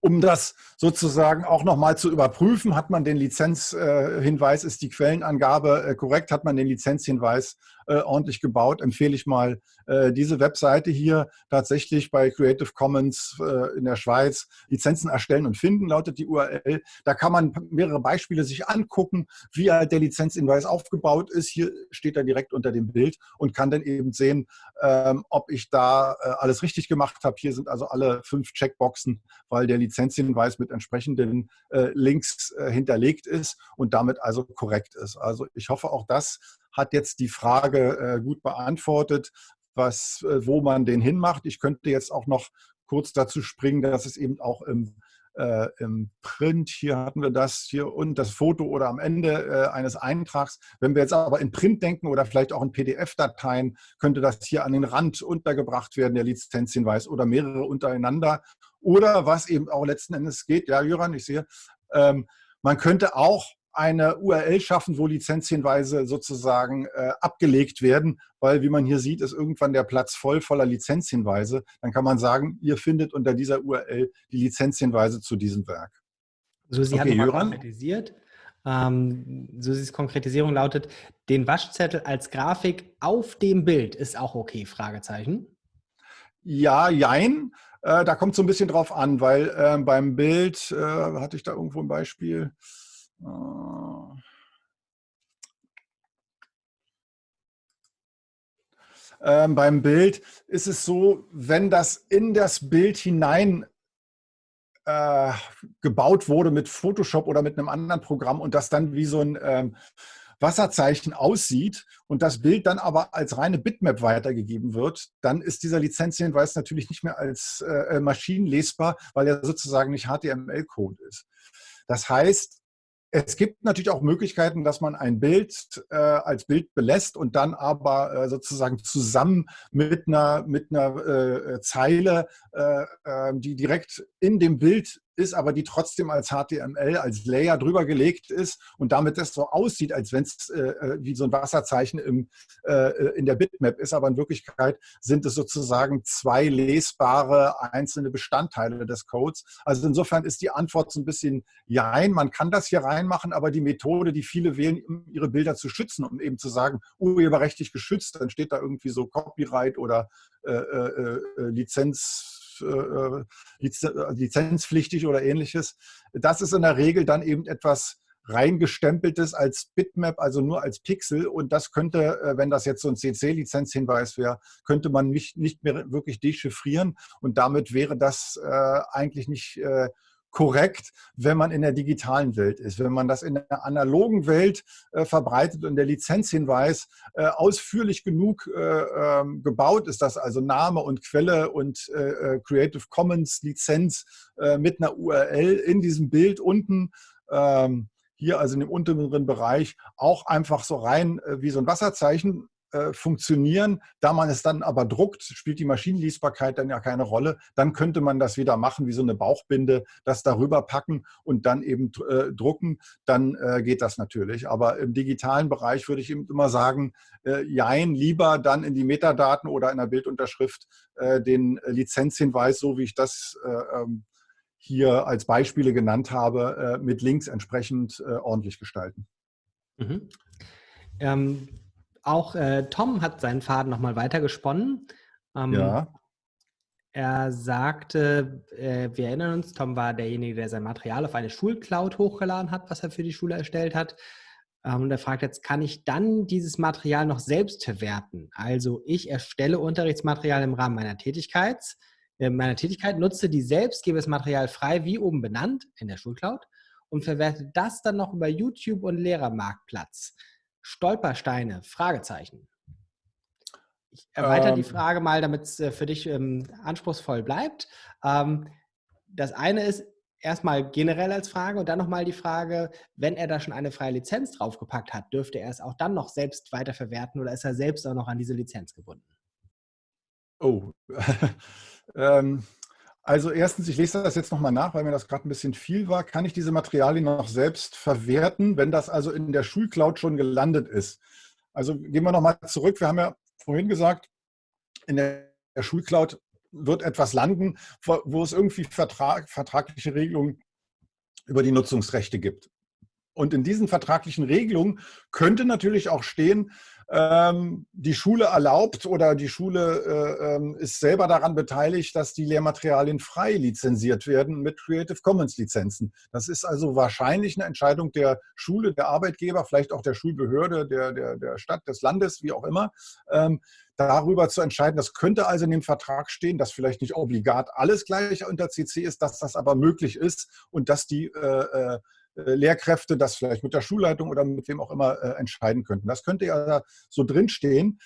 um das sozusagen auch nochmal zu überprüfen, hat man den Lizenzhinweis, ist die Quellenangabe äh, korrekt, hat man den Lizenzhinweis äh, ordentlich gebaut, empfehle ich mal äh, diese Webseite hier tatsächlich bei Creative Commons in der Schweiz Lizenzen erstellen und finden, lautet die URL. Da kann man mehrere Beispiele sich angucken, wie halt der Lizenzhinweis aufgebaut ist. Hier steht er direkt unter dem Bild und kann dann eben sehen, ähm, ob ich da alles richtig gemacht habe. Hier sind also alle fünf Checkboxen, weil der Lizenzhinweis mit entsprechenden äh, Links äh, hinterlegt ist und damit also korrekt ist. Also ich hoffe, auch das hat jetzt die Frage äh, gut beantwortet, was, äh, wo man den hinmacht. Ich könnte jetzt auch noch kurz dazu springen, dass es eben auch im äh, im Print, hier hatten wir das hier und das Foto oder am Ende äh, eines Eintrags. Wenn wir jetzt aber in Print denken oder vielleicht auch in PDF-Dateien, könnte das hier an den Rand untergebracht werden, der Lizenzhinweis oder mehrere untereinander. Oder was eben auch letzten Endes geht, ja Jöran, ich sehe, ähm, man könnte auch eine URL schaffen, wo Lizenzhinweise sozusagen äh, abgelegt werden, weil wie man hier sieht, ist irgendwann der Platz voll voller Lizenzhinweise. Dann kann man sagen, ihr findet unter dieser URL die Lizenzhinweise zu diesem Werk. Susi okay, hat nochmal konkretisiert. Ähm, Susis Konkretisierung lautet, den Waschzettel als Grafik auf dem Bild ist auch okay, Fragezeichen. Ja, jein. Äh, da kommt so ein bisschen drauf an, weil äh, beim Bild, äh, hatte ich da irgendwo ein Beispiel, äh, ähm, beim Bild ist es so, wenn das in das Bild hinein äh, gebaut wurde mit Photoshop oder mit einem anderen Programm und das dann wie so ein ähm, Wasserzeichen aussieht und das Bild dann aber als reine Bitmap weitergegeben wird, dann ist dieser Lizenzhinweis natürlich nicht mehr als äh, äh maschinenlesbar, weil er sozusagen nicht HTML-Code ist. Das heißt, es gibt natürlich auch Möglichkeiten, dass man ein Bild äh, als Bild belässt und dann aber äh, sozusagen zusammen mit einer, mit einer äh, Zeile, äh, ähm, die direkt in dem Bild ist, aber die trotzdem als HTML, als Layer drüber gelegt ist und damit das so aussieht, als wenn es äh, äh, wie so ein Wasserzeichen im, äh, in der Bitmap ist. Aber in Wirklichkeit sind es sozusagen zwei lesbare einzelne Bestandteile des Codes. Also insofern ist die Antwort so ein bisschen Jein. Man kann das hier reinmachen, aber die Methode, die viele wählen, um ihre Bilder zu schützen, um eben zu sagen, urheberrechtlich geschützt, dann steht da irgendwie so Copyright oder äh, äh, äh Lizenz äh, lizenzpflichtig oder ähnliches. Das ist in der Regel dann eben etwas reingestempeltes als Bitmap, also nur als Pixel. Und das könnte, äh, wenn das jetzt so ein CC-Lizenzhinweis wäre, könnte man nicht, nicht mehr wirklich dechiffrieren. Und damit wäre das äh, eigentlich nicht äh, korrekt, wenn man in der digitalen Welt ist. Wenn man das in der analogen Welt äh, verbreitet und der Lizenzhinweis äh, ausführlich genug äh, ähm, gebaut ist, dass also Name und Quelle und äh, äh, Creative Commons Lizenz äh, mit einer URL in diesem Bild unten ähm, hier also in dem unteren Bereich auch einfach so rein wie so ein Wasserzeichen äh, funktionieren. Da man es dann aber druckt, spielt die Maschinenlesbarkeit dann ja keine Rolle. Dann könnte man das wieder machen wie so eine Bauchbinde, das darüber packen und dann eben äh, drucken. Dann äh, geht das natürlich. Aber im digitalen Bereich würde ich eben immer sagen, äh, jein, lieber dann in die Metadaten oder in der Bildunterschrift äh, den Lizenzhinweis, so wie ich das äh, ähm, hier als Beispiele genannt habe, mit Links entsprechend ordentlich gestalten. Mhm. Ähm, auch äh, Tom hat seinen Faden nochmal weitergesponnen. Ähm, ja. Er sagte, äh, wir erinnern uns, Tom war derjenige, der sein Material auf eine Schulcloud hochgeladen hat, was er für die Schule erstellt hat. Ähm, und er fragt jetzt, kann ich dann dieses Material noch selbst verwerten? Also ich erstelle Unterrichtsmaterial im Rahmen meiner Tätigkeit, äh, meiner Tätigkeit, nutze die selbst, gebe das Material frei, wie oben benannt, in der Schulcloud und verwerte das dann noch über YouTube und Lehrermarktplatz. Stolpersteine? Fragezeichen. Ich erweitere ähm, die Frage mal, damit es äh, für dich ähm, anspruchsvoll bleibt. Ähm, das eine ist erstmal generell als Frage und dann nochmal die Frage, wenn er da schon eine freie Lizenz draufgepackt hat, dürfte er es auch dann noch selbst weiterverwerten oder ist er selbst auch noch an diese Lizenz gebunden? Oh, ähm, also erstens, ich lese das jetzt nochmal nach, weil mir das gerade ein bisschen viel war. Kann ich diese Materialien noch selbst verwerten, wenn das also in der Schulcloud schon gelandet ist? Also gehen wir nochmal zurück. Wir haben ja vorhin gesagt, in der Schulcloud wird etwas landen, wo es irgendwie Vertrag, vertragliche Regelungen über die Nutzungsrechte gibt. Und in diesen vertraglichen Regelungen könnte natürlich auch stehen, ähm, die Schule erlaubt oder die Schule äh, ähm, ist selber daran beteiligt, dass die Lehrmaterialien frei lizenziert werden mit Creative Commons Lizenzen. Das ist also wahrscheinlich eine Entscheidung der Schule, der Arbeitgeber, vielleicht auch der Schulbehörde, der, der, der Stadt, des Landes, wie auch immer. Ähm, darüber zu entscheiden. Das könnte also in dem Vertrag stehen, dass vielleicht nicht obligat alles gleich unter CC ist, dass das aber möglich ist und dass die äh, äh Lehrkräfte das vielleicht mit der Schulleitung oder mit wem auch immer äh, entscheiden könnten. Das könnte ja so drinstehen.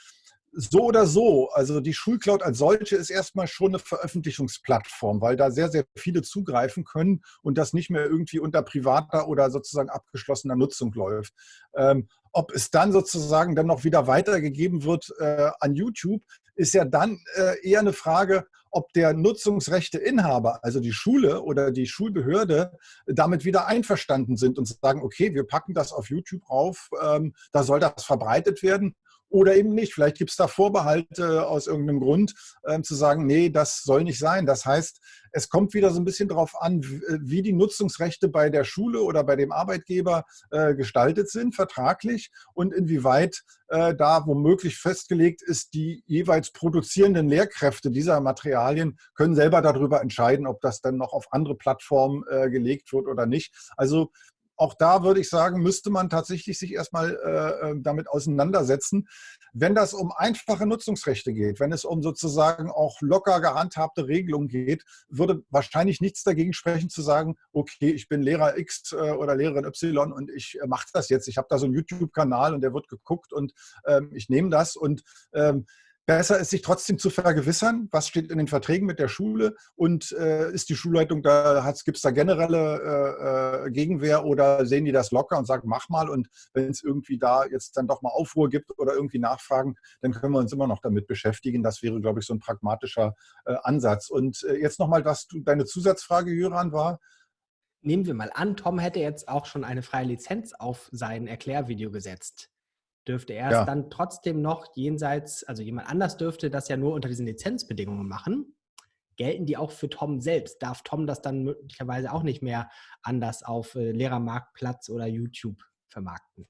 So oder so, also die Schulcloud als solche ist erstmal schon eine Veröffentlichungsplattform, weil da sehr, sehr viele zugreifen können und das nicht mehr irgendwie unter privater oder sozusagen abgeschlossener Nutzung läuft. Ähm, ob es dann sozusagen dann noch wieder weitergegeben wird äh, an YouTube, ist ja dann äh, eher eine Frage, ob der Nutzungsrechteinhaber, also die Schule oder die Schulbehörde, damit wieder einverstanden sind und sagen, okay, wir packen das auf YouTube rauf, ähm, da soll das verbreitet werden oder eben nicht. Vielleicht gibt es da Vorbehalte aus irgendeinem Grund, äh, zu sagen, nee, das soll nicht sein. Das heißt, es kommt wieder so ein bisschen darauf an, äh, wie die Nutzungsrechte bei der Schule oder bei dem Arbeitgeber äh, gestaltet sind, vertraglich, und inwieweit äh, da womöglich festgelegt ist, die jeweils produzierenden Lehrkräfte dieser Materialien können selber darüber entscheiden, ob das dann noch auf andere Plattformen äh, gelegt wird oder nicht. Also auch da würde ich sagen, müsste man tatsächlich sich erstmal äh, äh, damit auseinandersetzen. Wenn das um einfache Nutzungsrechte geht, wenn es um sozusagen auch locker gehandhabte Regelungen geht, würde wahrscheinlich nichts dagegen sprechen zu sagen, okay, ich bin Lehrer X äh, oder Lehrerin Y und ich äh, mache das jetzt. Ich habe da so einen YouTube-Kanal und der wird geguckt und ähm, ich nehme das und ähm, Besser ist, sich trotzdem zu vergewissern, was steht in den Verträgen mit der Schule und äh, ist die Schulleitung da, gibt es da generelle äh, äh, Gegenwehr oder sehen die das locker und sagen, mach mal und wenn es irgendwie da jetzt dann doch mal Aufruhr gibt oder irgendwie Nachfragen, dann können wir uns immer noch damit beschäftigen. Das wäre, glaube ich, so ein pragmatischer äh, Ansatz. Und äh, jetzt nochmal, was du, deine Zusatzfrage, Jöran, war? Nehmen wir mal an, Tom hätte jetzt auch schon eine freie Lizenz auf sein Erklärvideo gesetzt dürfte er ja. es dann trotzdem noch jenseits, also jemand anders dürfte das ja nur unter diesen Lizenzbedingungen machen. Gelten die auch für Tom selbst? Darf Tom das dann möglicherweise auch nicht mehr anders auf äh, Lehrermarktplatz oder YouTube vermarkten?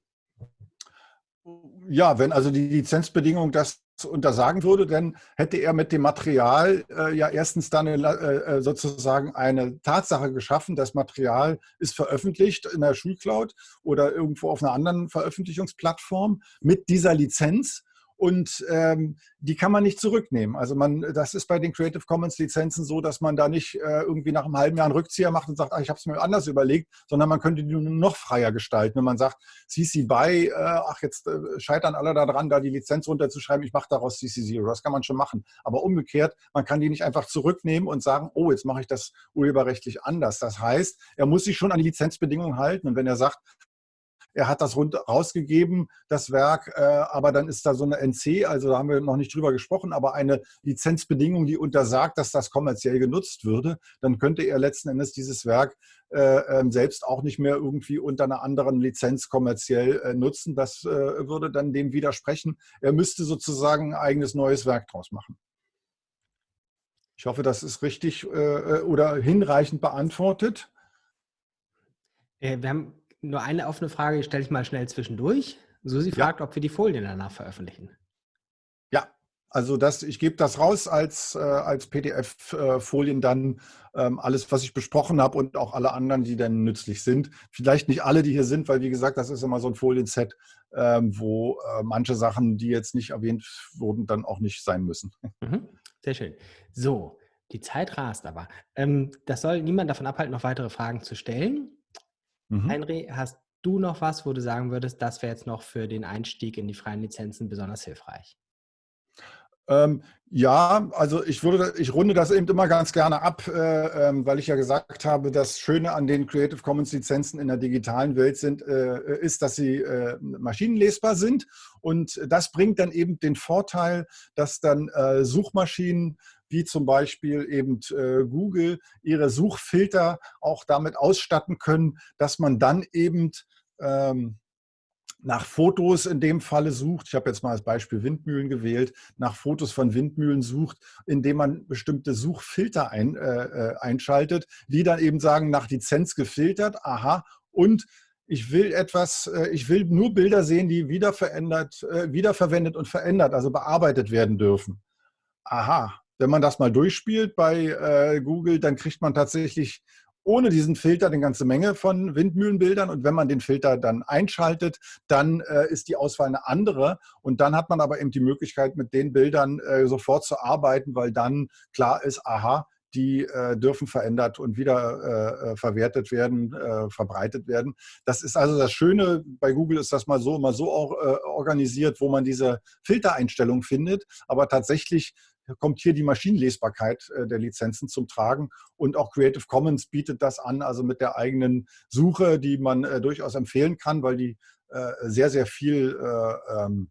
Ja, wenn also die Lizenzbedingung das untersagen würde, dann hätte er mit dem Material äh, ja erstens dann äh, äh, sozusagen eine Tatsache geschaffen, das Material ist veröffentlicht in der Schulcloud oder irgendwo auf einer anderen Veröffentlichungsplattform mit dieser Lizenz und ähm, die kann man nicht zurücknehmen. Also man, das ist bei den Creative Commons Lizenzen so, dass man da nicht äh, irgendwie nach einem halben Jahr einen Rückzieher macht und sagt, ach, ich habe es mir anders überlegt, sondern man könnte die noch freier gestalten. Wenn man sagt, CC BY, äh, ach, jetzt äh, scheitern alle daran, da die Lizenz runterzuschreiben, ich mache daraus CC Zero. Das kann man schon machen. Aber umgekehrt, man kann die nicht einfach zurücknehmen und sagen, oh, jetzt mache ich das urheberrechtlich anders. Das heißt, er muss sich schon an die Lizenzbedingungen halten. Und wenn er sagt, er hat das rausgegeben, das Werk, äh, aber dann ist da so eine NC, also da haben wir noch nicht drüber gesprochen, aber eine Lizenzbedingung, die untersagt, dass das kommerziell genutzt würde, dann könnte er letzten Endes dieses Werk äh, ähm, selbst auch nicht mehr irgendwie unter einer anderen Lizenz kommerziell äh, nutzen. Das äh, würde dann dem widersprechen. Er müsste sozusagen ein eigenes neues Werk draus machen. Ich hoffe, das ist richtig oder hinreichend beantwortet. Wir haben nur eine offene Frage stelle ich mal schnell zwischendurch. Susi fragt, ja. ob wir die Folien danach veröffentlichen. Ja, also das, ich gebe das raus als, äh, als PDF-Folien dann ähm, alles, was ich besprochen habe und auch alle anderen, die dann nützlich sind. Vielleicht nicht alle, die hier sind, weil wie gesagt, das ist immer so ein Folienset, ähm, wo äh, manche Sachen, die jetzt nicht erwähnt wurden, dann auch nicht sein müssen. Mhm. Sehr schön. So, die Zeit rast aber. Ähm, das soll niemand davon abhalten, noch weitere Fragen zu stellen. Mhm. Henry, hast du noch was, wo du sagen würdest, das wäre jetzt noch für den Einstieg in die freien Lizenzen besonders hilfreich? Ähm, ja, also ich würde, ich runde das eben immer ganz gerne ab, äh, äh, weil ich ja gesagt habe, das Schöne an den Creative Commons Lizenzen in der digitalen Welt sind, äh, ist, dass sie äh, maschinenlesbar sind und das bringt dann eben den Vorteil, dass dann äh, Suchmaschinen wie zum Beispiel eben äh, Google ihre Suchfilter auch damit ausstatten können, dass man dann eben ähm, nach Fotos in dem Falle sucht, ich habe jetzt mal als Beispiel Windmühlen gewählt, nach Fotos von Windmühlen sucht, indem man bestimmte Suchfilter ein, äh, äh einschaltet, die dann eben sagen, nach Lizenz gefiltert, aha, und ich will etwas, äh, ich will nur Bilder sehen, die wieder verändert, wiederverwendet und verändert, also bearbeitet werden dürfen. Aha, wenn man das mal durchspielt bei äh, Google, dann kriegt man tatsächlich ohne diesen Filter eine ganze Menge von Windmühlenbildern. Und wenn man den Filter dann einschaltet, dann äh, ist die Auswahl eine andere. Und dann hat man aber eben die Möglichkeit, mit den Bildern äh, sofort zu arbeiten, weil dann klar ist, aha, die äh, dürfen verändert und wieder äh, äh, verwertet werden, äh, verbreitet werden. Das ist also das Schöne, bei Google ist das mal so, mal so auch, äh, organisiert, wo man diese Filtereinstellung findet. Aber tatsächlich kommt hier die Maschinenlesbarkeit äh, der Lizenzen zum Tragen. Und auch Creative Commons bietet das an, also mit der eigenen Suche, die man durchaus empfehlen kann, weil die sehr, sehr viel ähm,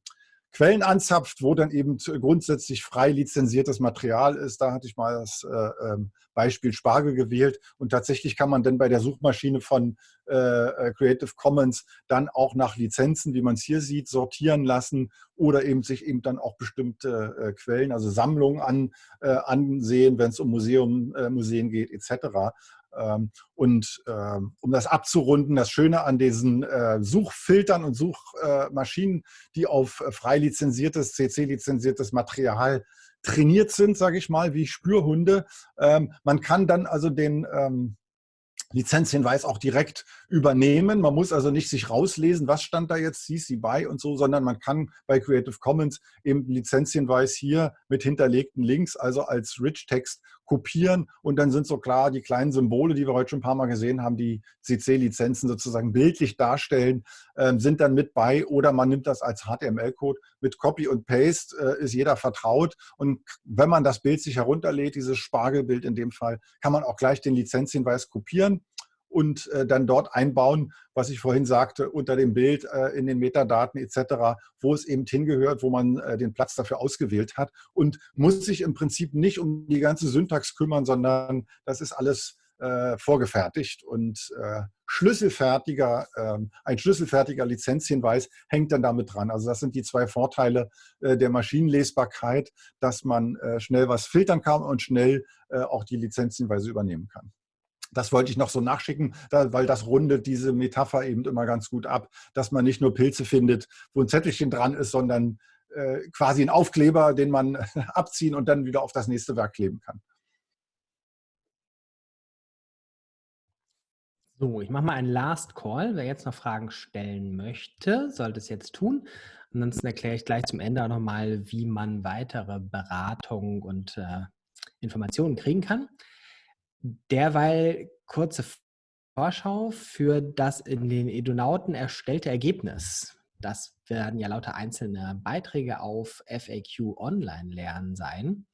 Quellen anzapft, wo dann eben grundsätzlich frei lizenziertes Material ist. Da hatte ich mal das äh, ähm, Beispiel Spargel gewählt. Und tatsächlich kann man dann bei der Suchmaschine von äh, äh, Creative Commons dann auch nach Lizenzen, wie man es hier sieht, sortieren lassen oder eben sich eben dann auch bestimmte Quellen, also Sammlungen an, ansehen, wenn es um Museum, Museen geht etc. Ähm, und ähm, um das abzurunden, das Schöne an diesen äh, Suchfiltern und Suchmaschinen, die auf frei lizenziertes, CC-lizenziertes Material trainiert sind, sage ich mal, wie Spürhunde. Ähm, man kann dann also den Lizenzhinweis auch direkt übernehmen. Man muss also nicht sich rauslesen, was stand da jetzt CC BY und so, sondern man kann bei Creative Commons eben Lizenzhinweis hier mit hinterlegten Links, also als Rich-Text kopieren und dann sind so klar die kleinen Symbole, die wir heute schon ein paar Mal gesehen haben, die CC-Lizenzen sozusagen bildlich darstellen, äh, sind dann mit bei oder man nimmt das als HTML-Code mit Copy und Paste, äh, ist jeder vertraut und wenn man das Bild sich herunterlädt, dieses Spargelbild in dem Fall, kann man auch gleich den Lizenzhinweis kopieren und äh, dann dort einbauen, was ich vorhin sagte, unter dem Bild äh, in den Metadaten etc., wo es eben hingehört, wo man äh, den Platz dafür ausgewählt hat und muss sich im Prinzip nicht um die ganze Syntax kümmern, sondern das ist alles äh, vorgefertigt und äh, schlüsselfertiger, ähm, ein schlüsselfertiger Lizenzhinweis hängt dann damit dran. Also das sind die zwei Vorteile äh, der Maschinenlesbarkeit, dass man schnell was filtern kann und schnell auch die Lizenzhinweise übernehmen kann. Das wollte ich noch so nachschicken, weil das rundet diese Metapher eben immer ganz gut ab, dass man nicht nur Pilze findet, wo ein Zettelchen dran ist, sondern äh, quasi ein Aufkleber, den man abziehen und dann wieder auf das nächste Werk kleben kann. So, ich mache mal einen Last Call. Wer jetzt noch Fragen stellen möchte, sollte es jetzt tun. Ansonsten erkläre ich gleich zum Ende auch nochmal, wie man weitere Beratung und äh, Informationen kriegen kann. Derweil kurze Vorschau für das in den Edonauten erstellte Ergebnis. Das werden ja lauter einzelne Beiträge auf FAQ Online lernen sein.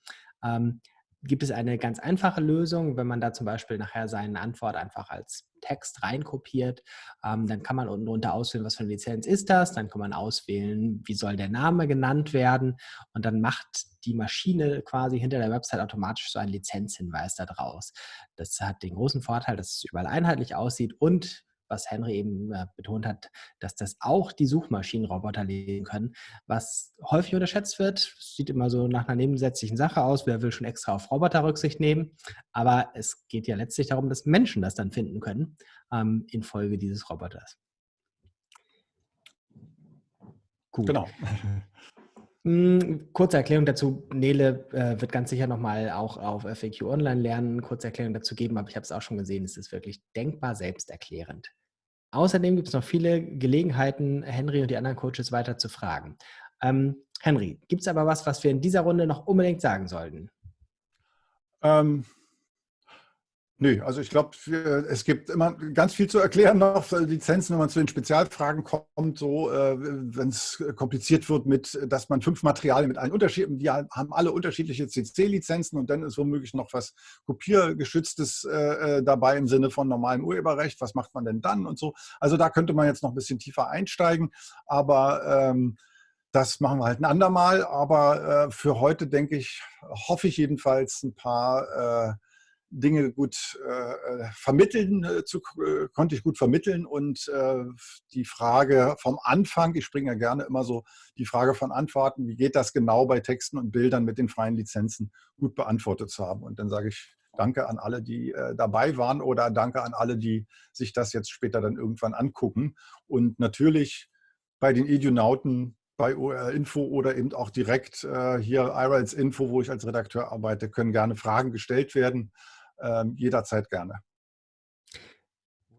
Ähm, gibt es eine ganz einfache Lösung, wenn man da zum Beispiel nachher seine Antwort einfach als Text reinkopiert, ähm, dann kann man unten drunter auswählen, was für eine Lizenz ist das, dann kann man auswählen, wie soll der Name genannt werden. Und dann macht die Maschine quasi hinter der Website automatisch so einen Lizenzhinweis da draus. Das hat den großen Vorteil, dass es überall einheitlich aussieht und was Henry eben äh, betont hat, dass das auch die Suchmaschinenroboter lesen können, was häufig unterschätzt wird. Sieht immer so nach einer nebensätzlichen Sache aus. Wer will schon extra auf Roboter Rücksicht nehmen? Aber es geht ja letztlich darum, dass Menschen das dann finden können ähm, infolge dieses Roboters. Gut. Genau. Hm, kurze Erklärung dazu. Nele äh, wird ganz sicher nochmal auch auf FAQ Online lernen, kurze Erklärung dazu geben, aber ich habe es auch schon gesehen, es ist wirklich denkbar selbsterklärend. Außerdem gibt es noch viele Gelegenheiten, Henry und die anderen Coaches weiter zu fragen. Ähm, Henry, gibt es aber was, was wir in dieser Runde noch unbedingt sagen sollten? Ähm, Nö, also ich glaube, es gibt immer ganz viel zu erklären noch für Lizenzen, wenn man zu den Spezialfragen kommt, so äh, wenn es kompliziert wird mit, dass man fünf Materialien mit allen unterschiedlichen, die haben alle unterschiedliche CC-Lizenzen und dann ist womöglich noch was Kopiergeschütztes äh, äh, dabei im Sinne von normalem Urheberrecht. Was macht man denn dann und so? Also da könnte man jetzt noch ein bisschen tiefer einsteigen, aber ähm, das machen wir halt ein andermal. Aber äh, für heute denke ich, hoffe ich jedenfalls ein paar äh, Dinge gut äh, äh, vermitteln, äh, zu, äh, konnte ich gut vermitteln und äh, die Frage vom Anfang, ich springe ja gerne immer so die Frage von Antworten, wie geht das genau bei Texten und Bildern mit den freien Lizenzen, gut beantwortet zu haben. Und dann sage ich danke an alle, die dabei waren oder danke an alle, die sich das jetzt später dann irgendwann angucken. Und natürlich bei den Idionauten bei OR Info oder eben auch direkt äh, hier IRALS Info, wo ich als Redakteur arbeite, können gerne Fragen gestellt werden jederzeit gerne.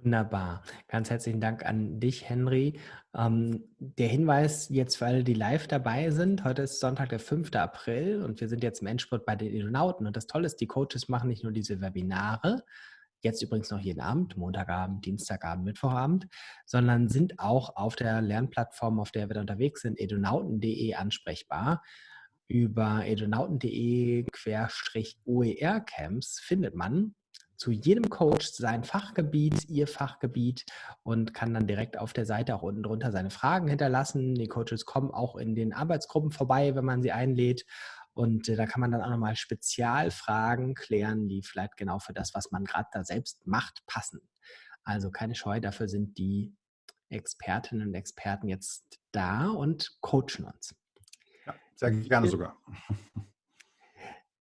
Wunderbar. Ganz herzlichen Dank an dich, Henry. Ähm, der Hinweis jetzt für alle, die live dabei sind, heute ist Sonntag, der 5. April und wir sind jetzt im Endspurt bei den Edonauten. Und das Tolle ist, die Coaches machen nicht nur diese Webinare, jetzt übrigens noch jeden Abend, Montagabend, Dienstagabend, Mittwochabend, sondern sind auch auf der Lernplattform, auf der wir da unterwegs sind, edonauten.de ansprechbar über edonauten.de-oer-Camps findet man zu jedem Coach sein Fachgebiet, ihr Fachgebiet und kann dann direkt auf der Seite auch unten drunter seine Fragen hinterlassen. Die Coaches kommen auch in den Arbeitsgruppen vorbei, wenn man sie einlädt. Und äh, da kann man dann auch nochmal Spezialfragen klären, die vielleicht genau für das, was man gerade da selbst macht, passen. Also keine Scheu, dafür sind die Expertinnen und Experten jetzt da und coachen uns. Sehr gerne sogar.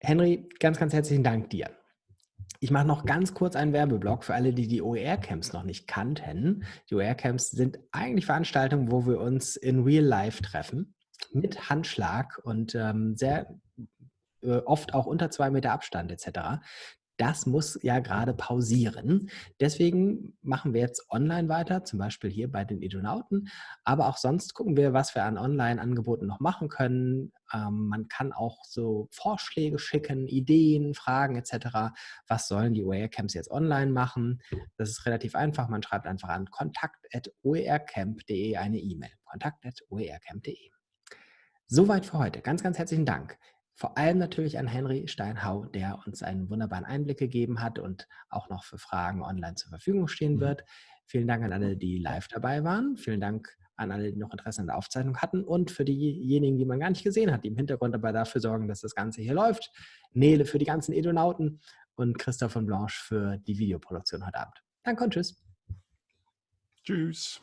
Henry, ganz, ganz herzlichen Dank dir. Ich mache noch ganz kurz einen Werbeblock für alle, die die OER-Camps noch nicht kannten. Die OER-Camps sind eigentlich Veranstaltungen, wo wir uns in Real Life treffen, mit Handschlag und ähm, sehr äh, oft auch unter zwei Meter Abstand etc das muss ja gerade pausieren. Deswegen machen wir jetzt online weiter, zum Beispiel hier bei den Edonauten. Aber auch sonst gucken wir, was wir an Online-Angeboten noch machen können. Ähm, man kann auch so Vorschläge schicken, Ideen, Fragen etc. Was sollen die OER-Camps jetzt online machen? Das ist relativ einfach. Man schreibt einfach an kontakt.oercamp.de eine E-Mail. kontakt.oercamp.de. Soweit für heute. Ganz, ganz herzlichen Dank. Vor allem natürlich an Henry Steinhau, der uns einen wunderbaren Einblick gegeben hat und auch noch für Fragen online zur Verfügung stehen mhm. wird. Vielen Dank an alle, die live dabei waren. Vielen Dank an alle, die noch Interesse an der Aufzeichnung hatten und für diejenigen, die man gar nicht gesehen hat, die im Hintergrund dabei dafür sorgen, dass das Ganze hier läuft. Nele für die ganzen Edonauten und Christoph und Blanche für die Videoproduktion heute Abend. Danke und tschüss. Tschüss.